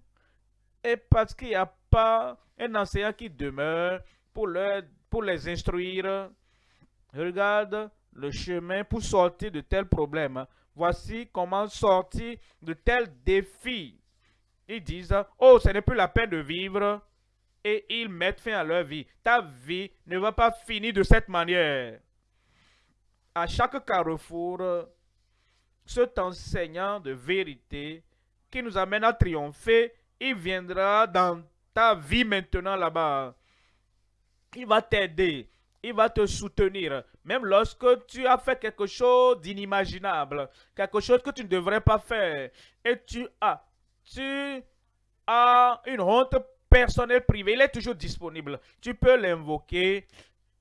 et parce qu'il n'y a pas un enseignant qui demeure pour, leur, pour les instruire, regarde le chemin pour sortir de tels problèmes. Voici comment sortir de tels défis. Ils disent, oh, ce n'est plus la peine de vivre. Et ils mettent fin à leur vie. Ta vie ne va pas finir de cette manière. À chaque carrefour, cet enseignant de vérité qui nous amène à triompher, il viendra dans ta vie maintenant là-bas. Il va t'aider il va te soutenir. Même lorsque tu as fait quelque chose d'inimaginable, quelque chose que tu ne devrais pas faire, et tu as, tu as une honte personnelle privée, il est toujours disponible. Tu peux l'invoquer.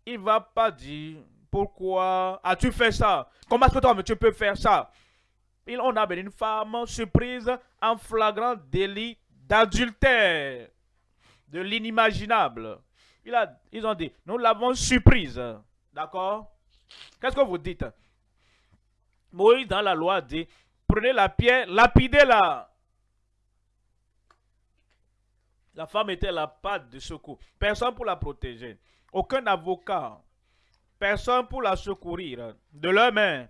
Il va pas dire pourquoi as-tu fait ça? Comment est-ce que toi tu peux faire ça? Il, on a une femme surprise en flagrant délit d'adultère, de l'inimaginable ils ont dit, nous l'avons surprise. D'accord? Qu'est-ce que vous dites? Moïse, dans la loi, dit, prenez la pierre, lapidez-la. La femme était la patte de secours. Personne pour la protéger. Aucun avocat. Personne pour la secourir. De leur main.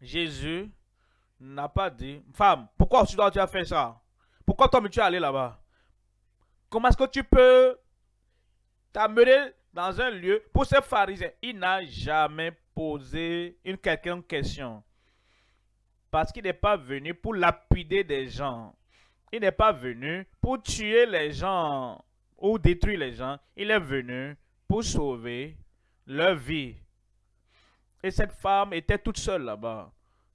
Jésus n'a pas dit, femme, pourquoi tu as fait ça? Pourquoi toi, tu es allé là-bas? Comment est-ce que tu peux t'amener dans un lieu pour ce pharisien. Il n'a jamais posé une quelconque question. Parce qu'il n'est pas venu pour lapider des gens. Il n'est pas venu pour tuer les gens ou détruire les gens. Il est venu pour sauver leur vie. Et cette femme était toute seule là-bas.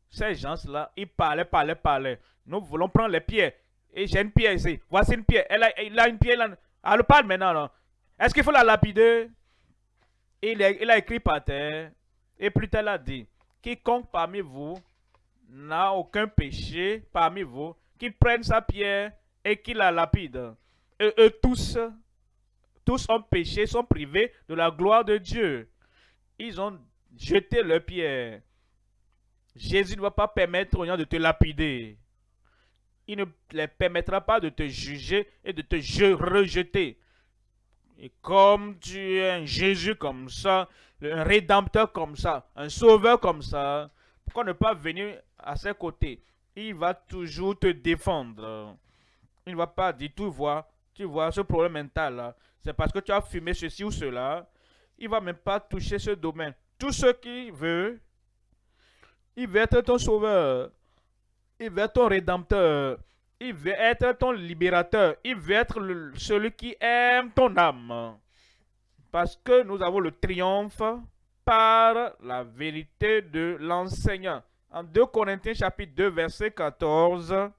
Ces gens-là, ils parlaient, parlaient, parlaient. Nous voulons prendre les pieds. Et j'ai une pierre ici. Voici une pierre. Elle a, a une pierre. Elle parle maintenant. Là. Est-ce qu'il faut la lapider? Il a, écrit par terre. Et plus tard, il a dit, quiconque parmi vous n'a aucun péché parmi vous, qu'il prenne sa pierre et qu'il la lapide. Et eux tous, tous ont péché, sont privés de la gloire de Dieu. Ils ont jeté leur pierre. Jésus ne va pas permettre aux gens de te lapider. Il ne les permettra pas de te juger et de te rejeter. Et comme tu es un Jésus comme ça, un rédempteur comme ça, un sauveur comme ça, pourquoi ne pas venir à ses côtés? Il va toujours te défendre. Il ne va pas dire, tu vois, tu vois ce problème mental c'est parce que tu as fumé ceci ou cela. Il ne va même pas toucher ce domaine. Tout ce qu'il veut, il veut être ton sauveur. Il veut être ton rédempteur. Il veut être ton libérateur. Il veut être celui qui aime ton âme. Parce que nous avons le triomphe par la vérité de l'enseignant. En 2 Corinthiens chapitre 2 verset 14,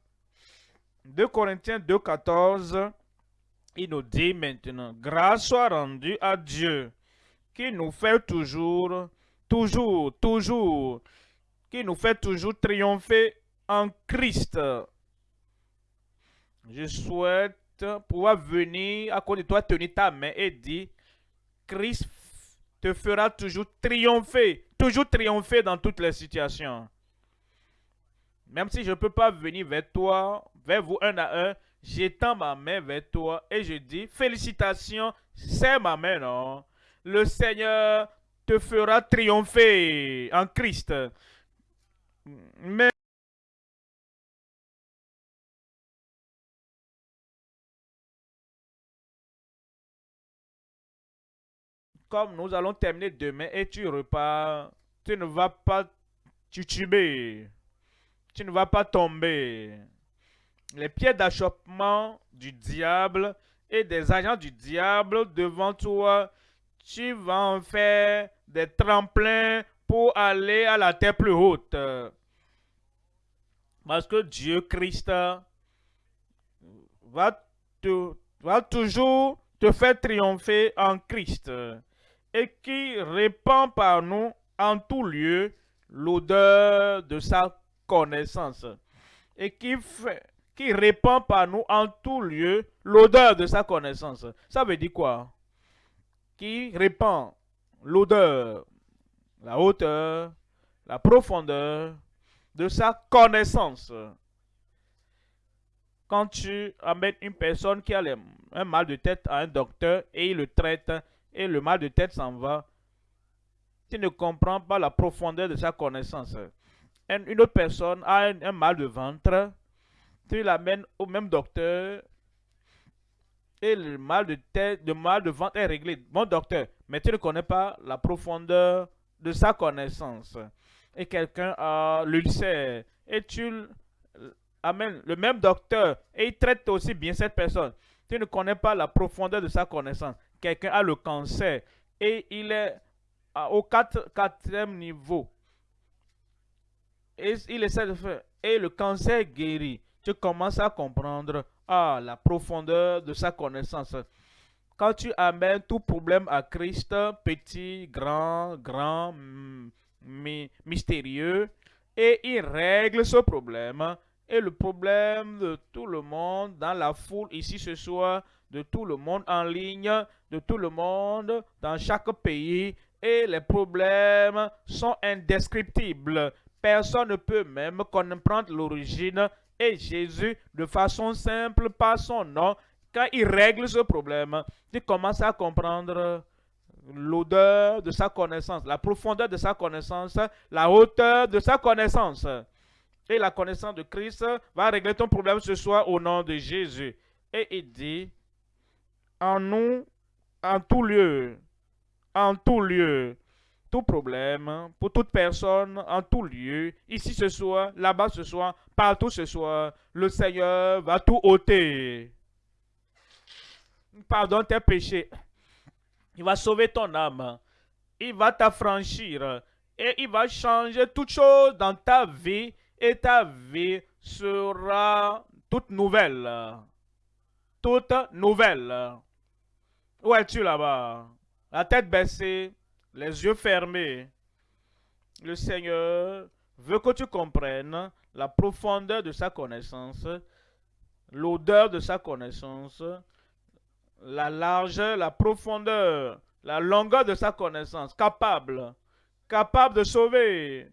2 Corinthiens 2 14, il nous dit maintenant, grâce soit rendue à Dieu qui nous fait toujours, toujours, toujours, qui nous fait toujours triompher en Christ je souhaite pouvoir venir à côté de toi, tenir ta main et dire, Christ te fera toujours triompher, toujours triompher dans toutes les situations. Même si je ne peux pas venir vers toi, vers vous un à un, j'étends ma main vers toi et je dis, félicitations, c'est ma main, non? Le Seigneur te fera triompher en Christ. Mais comme nous allons terminer demain et tu repars, tu ne vas pas tuber, tu ne vas pas tomber. Les pieds d'achoppement du diable et des agents du diable devant toi, tu vas en faire des tremplins pour aller à la terre plus haute. Parce que Dieu Christ va toujours te faire triompher en Christ. Et qui répand par nous en tout lieu l'odeur de sa connaissance et qui répand par nous en tout lieu l'odeur de sa connaissance. Ça veut dire quoi? Qui répand l'odeur, la hauteur, la profondeur de sa connaissance. Quand tu amènes une personne qui a un mal de tête à un docteur et il le traite et le mal de tête s'en va, tu ne comprends pas la profondeur de sa connaissance. Une autre personne a un mal de ventre, tu l'amènes au même docteur et le mal de tête, le mal de ventre est réglé. Bon docteur, mais tu ne connais pas la profondeur de sa connaissance. Et quelqu'un a l'ulcère et tu amènes le même docteur et il traite aussi bien cette personne. Tu ne connais pas la profondeur de sa connaissance. Quelqu'un a le cancer et il est au quatrième niveau. Et il essaie de. Et le cancer guérit tu commences à comprendre ah, la profondeur de sa connaissance. Quand tu amènes tout problème à Christ, petit, grand, grand, mystérieux, et il règle ce problème, et le problème de tout le monde dans la foule ici ce soir, de tout le monde en ligne, de tout le monde dans chaque pays, et les problèmes sont indescriptibles. Personne ne peut même comprendre l'origine et Jésus, de façon simple, par son nom, quand il règle ce problème, tu commences à comprendre l'odeur de sa connaissance, la profondeur de sa connaissance, la hauteur de sa connaissance. Et la connaissance de Christ va régler ton problème ce soir au nom de Jésus. Et il dit, en nous, en tout lieu, en tout lieu, tout problème, pour toute personne, en tout lieu, ici ce soir, là-bas ce soir, partout ce soir, le Seigneur va tout ôter. Pardonne tes péchés. Il va sauver ton âme. Il va t'affranchir. Et il va changer toutes choses dans ta vie. Et ta vie sera toute nouvelle. Toute nouvelle. Où es-tu là-bas? La tête baissée les yeux fermés. Le Seigneur veut que tu comprennes la profondeur de sa connaissance, l'odeur de sa connaissance, la largeur, la profondeur, la longueur de sa connaissance, capable, capable de sauver,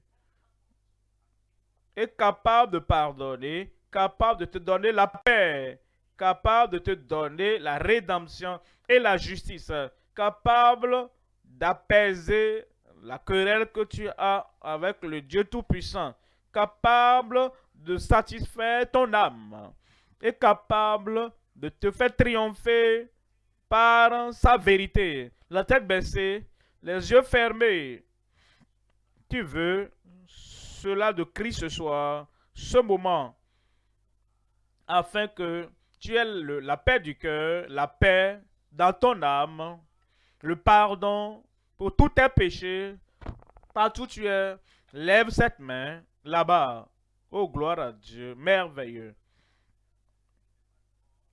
et capable de pardonner, capable de te donner la paix, capable de te donner la rédemption et la justice, capable d'apaiser la querelle que tu as avec le Dieu Tout-Puissant, capable de satisfaire ton âme et capable de te faire triompher par sa vérité. La tête baissée, les yeux fermés. Tu veux cela de Christ ce soir, ce moment, afin que tu aies la paix du cœur, la paix dans ton âme, le pardon pour tous tes péchés, partout où tu es, lève cette main là-bas. Oh, gloire à Dieu, merveilleux.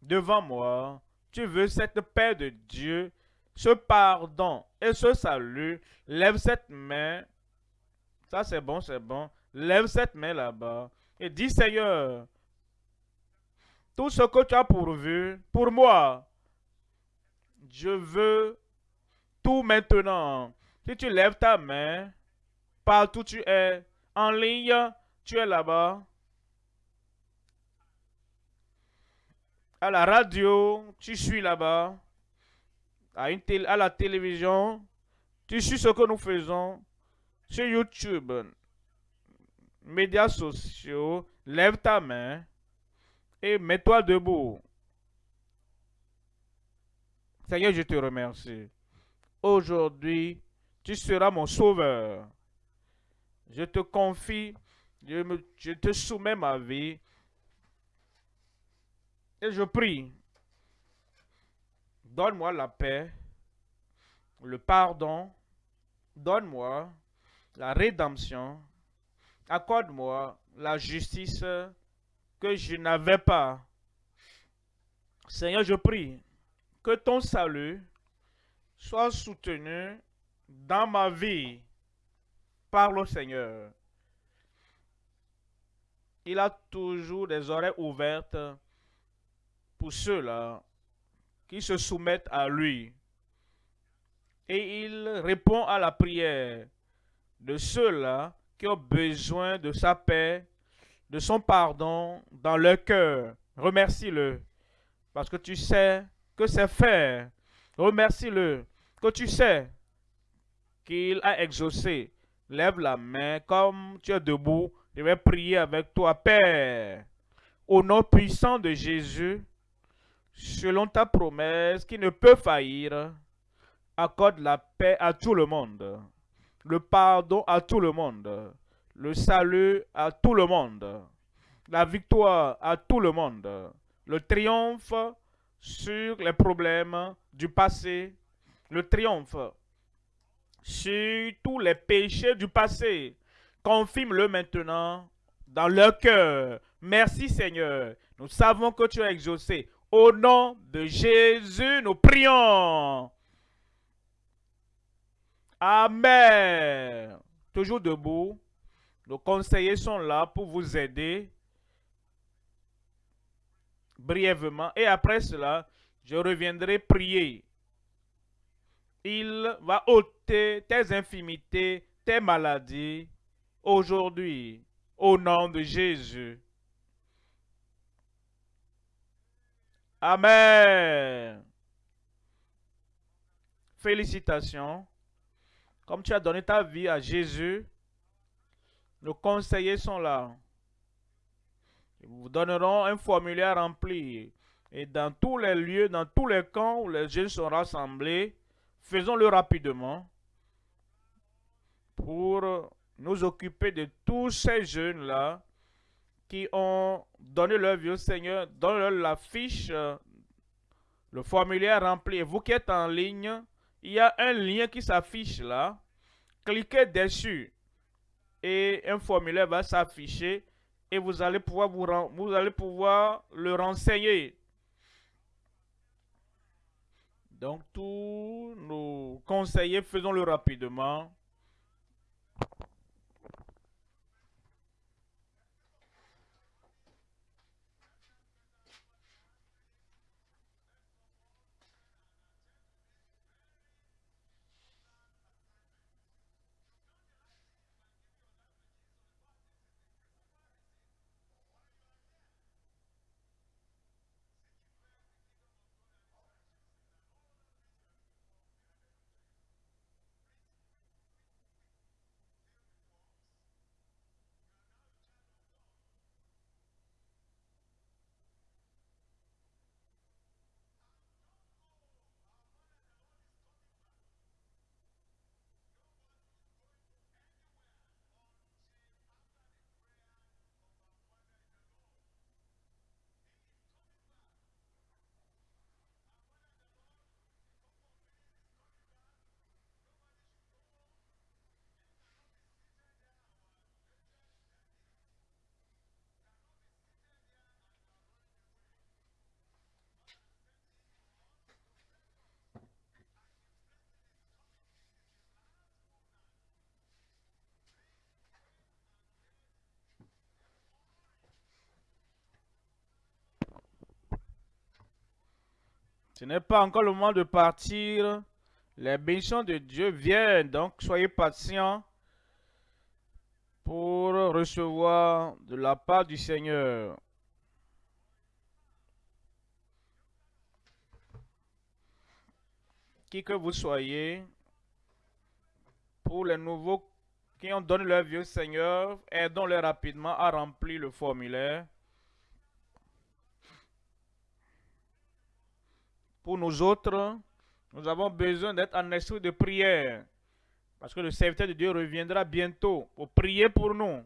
Devant moi, tu veux cette paix de Dieu, ce pardon et ce salut. Lève cette main. Ça, c'est bon, c'est bon. Lève cette main là-bas et dis, Seigneur, tout ce que tu as pourvu pour moi, je veux tout maintenant. Si tu lèves ta main, partout tu es, en ligne, tu es là-bas. À la radio, tu suis là-bas. À, la télévision, tu suis ce que nous faisons. Sur YouTube, médias sociaux, lève ta main et mets-toi debout. Seigneur, je te remercie. Aujourd'hui, tu seras mon sauveur. Je te confie, je, te soumets ma vie. Et je prie, donne-moi la paix, le pardon, donne-moi la rédemption, accorde-moi la justice que je n'avais pas. Seigneur, je prie que ton salut soit soutenu dans ma vie. Parle au Seigneur. Il a toujours des oreilles ouvertes pour ceux-là qui se soumettent à lui. Et il répond à la prière de ceux-là qui ont besoin de sa paix, de son pardon dans leur cœur. Remercie-le parce que tu sais que c'est fait. Remercie-le que tu sais qu'il a exaucé. Lève la main comme tu es debout. Je vais prier avec toi, Père. Au nom puissant de Jésus, selon ta promesse qui ne peut faillir, accorde la paix à tout le monde, le pardon à tout le monde, le salut à tout le monde, la victoire à tout le monde, le triomphe sur les problèmes du passé, le triomphe sur tous les péchés du passé. Confirme-le maintenant dans leur cœur. Merci Seigneur. Nous savons que tu as exaucé. Au nom de Jésus, nous prions. Amen. Toujours debout. Nos conseillers sont là pour vous aider brièvement. Et après cela, je reviendrai prier. Il va ôter tes infimités, tes maladies, aujourd'hui, au nom de Jésus. Amen. Félicitations. Comme tu as donné ta vie à Jésus, nos conseillers sont là. Ils vous donneront un formulaire rempli. Et dans tous les lieux, dans tous les camps où les jeunes sont rassemblés, faisons-le rapidement pour nous occuper de tous ces jeunes-là qui ont donné leur vie au Seigneur, donnez-leur la fiche, le formulaire rempli. Et vous qui êtes en ligne, il y a un lien qui s'affiche là. Cliquez dessus et un formulaire va s'afficher et vous allez pouvoir vous, le renseigner. Donc tous nos conseillers, faisons-le rapidement. Ce n'est pas encore le moment de partir. Les bénédictions de Dieu viennent, donc soyez patients pour recevoir de la part du Seigneur. Qui que vous soyez, pour les nouveaux qui ont donné leur vie au Seigneur, aidons-les rapidement à remplir le formulaire. Pour nous autres, nous avons besoin d'être en esprit de prière. Parce que le serviteur de Dieu reviendra bientôt pour prier pour nous.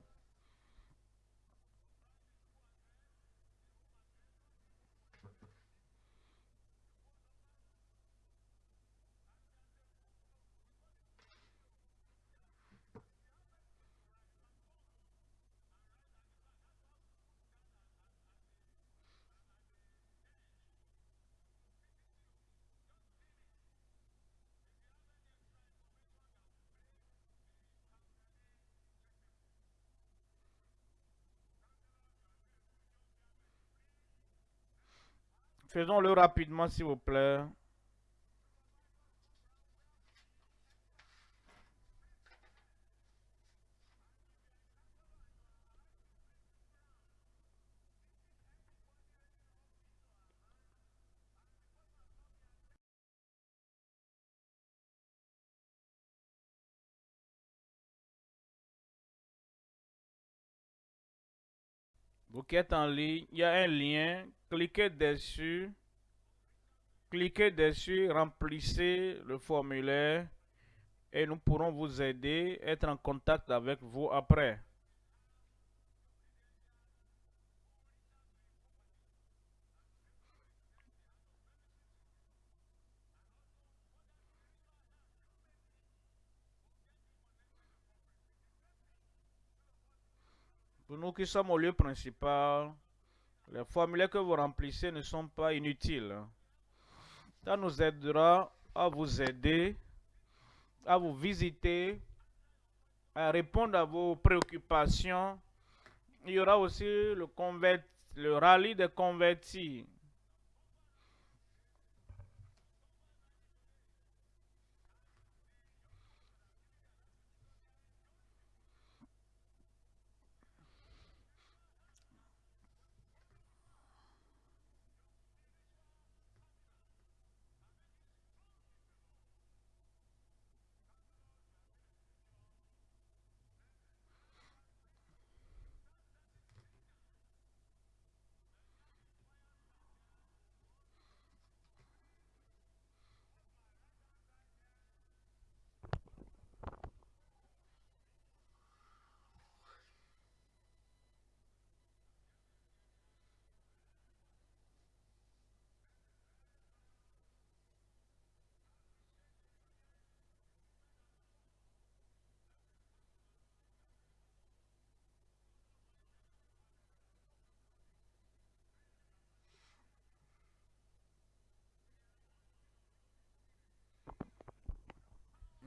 Faisons-le rapidement, s'il vous plaît. Vous qui êtes en ligne, il y a un lien. Cliquez dessus. Cliquez dessus, remplissez le formulaire et nous pourrons vous aider, être en contact avec vous après. Pour nous qui sommes au lieu principal, les formulaires que vous remplissez ne sont pas inutiles. Ça nous aidera à vous aider, à vous visiter, à répondre à vos préoccupations. Il y aura aussi le, le rallye des convertis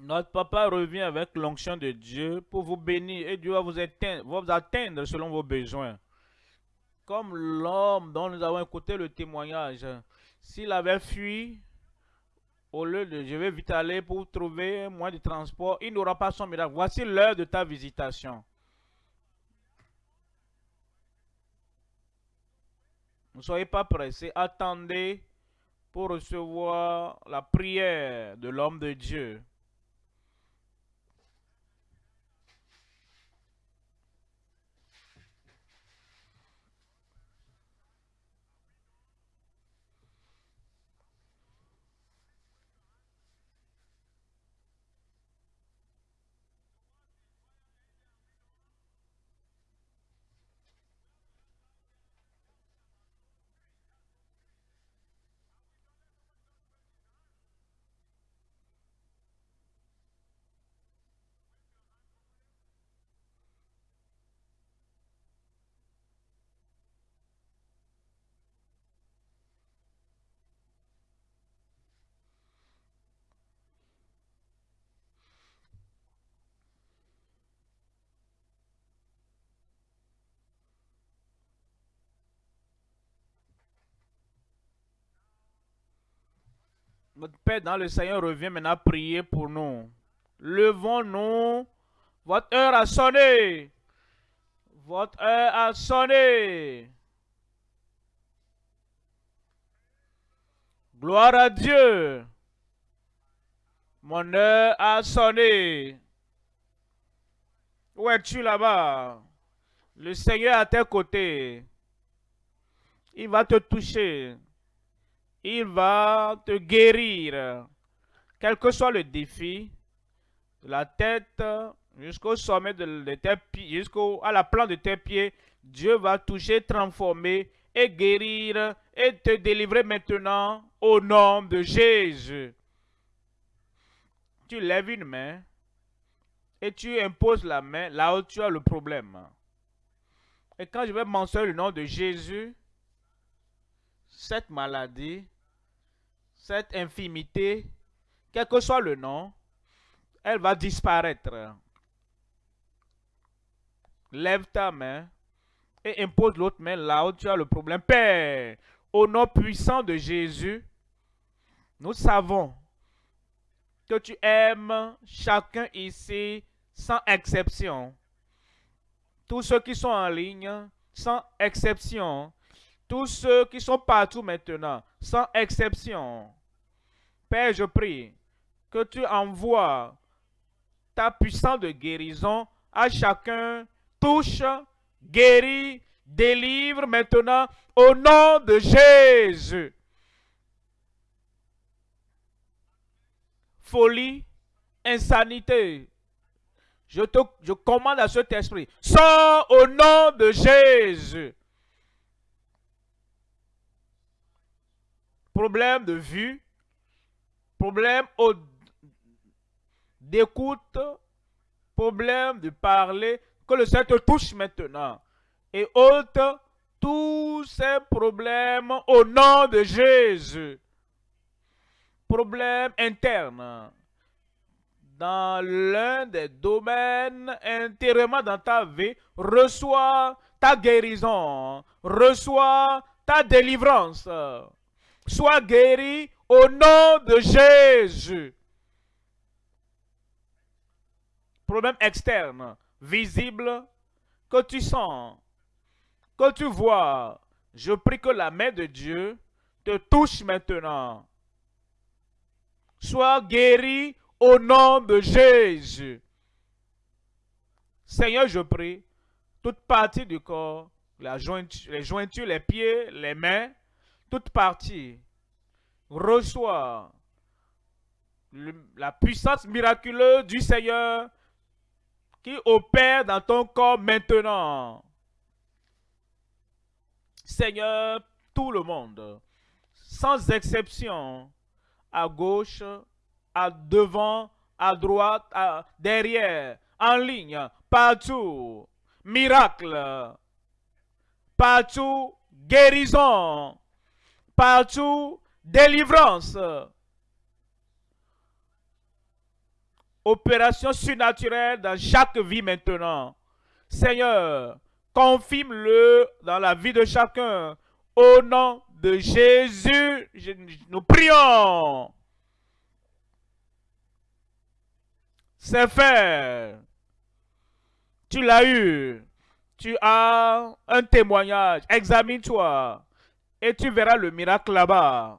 Notre papa revient avec l'onction de Dieu pour vous bénir et Dieu va vous atteindre, selon vos besoins. Comme l'homme dont nous avons écouté le témoignage, s'il avait fui, au lieu de je vais vite aller pour trouver un moyen de transport, il n'aura pas son miracle. Voici l'heure de ta visitation. Ne soyez pas pressés, attendez pour recevoir la prière de l'homme de Dieu. Notre Père dans le Seigneur revient maintenant prier pour nous. Levons-nous. Votre heure a sonné. Votre heure a sonné. Gloire à Dieu. Mon heure a sonné. Où es-tu là-bas? Le Seigneur est à tes côtés. Il va te toucher il va te guérir. Quel que soit le défi, de la tête jusqu'au sommet de, tes pieds, jusqu'à la plante de tes pieds, Dieu va toucher, transformer et guérir et te délivrer maintenant au nom de Jésus. Tu lèves une main et tu imposes la main là où tu as le problème. Et quand je vais mentionner le nom de Jésus, cette maladie, cette infimité, quel que soit le nom, elle va disparaître. Lève ta main et impose l'autre main là où tu as le problème. Père, au nom puissant de Jésus, nous savons que tu aimes chacun ici sans exception. Tous ceux qui sont en ligne, sans exception. Tous ceux qui sont partout maintenant, sans exception. Père, je prie que tu envoies ta puissance de guérison à chacun. Touche, guéris, délivre maintenant au nom de Jésus. Folie, insanité. Je, te, je commande à cet esprit. Sors au nom de Jésus. Problème de vue. Problème d'écoute. Problème de parler. Que le Seigneur te touche maintenant et ôte tous ces problèmes au nom de Jésus. Problèmes internes. Dans l'un des domaines intérieurement dans ta vie, reçois ta guérison, reçois ta délivrance. Sois guéri au nom de Jésus. Problème externe, visible, que tu sens, que tu vois, je prie que la main de Dieu te touche maintenant. Sois guéri au nom de Jésus. Seigneur, je prie, toute partie du corps, les jointures, les pieds, les mains, toute partie, reçoit la puissance miraculeuse du Seigneur qui opère dans ton corps maintenant. Seigneur, tout le monde, sans exception, à gauche, à devant, à droite, à derrière, en ligne, partout, miracle, partout, guérison, partout, délivrance. Opération surnaturelle dans chaque vie maintenant. Seigneur, confirme-le dans la vie de chacun. Au nom de Jésus, nous prions. C'est fait. Tu l'as eu. Tu as un témoignage. Examine-toi. Et tu verras le miracle là-bas.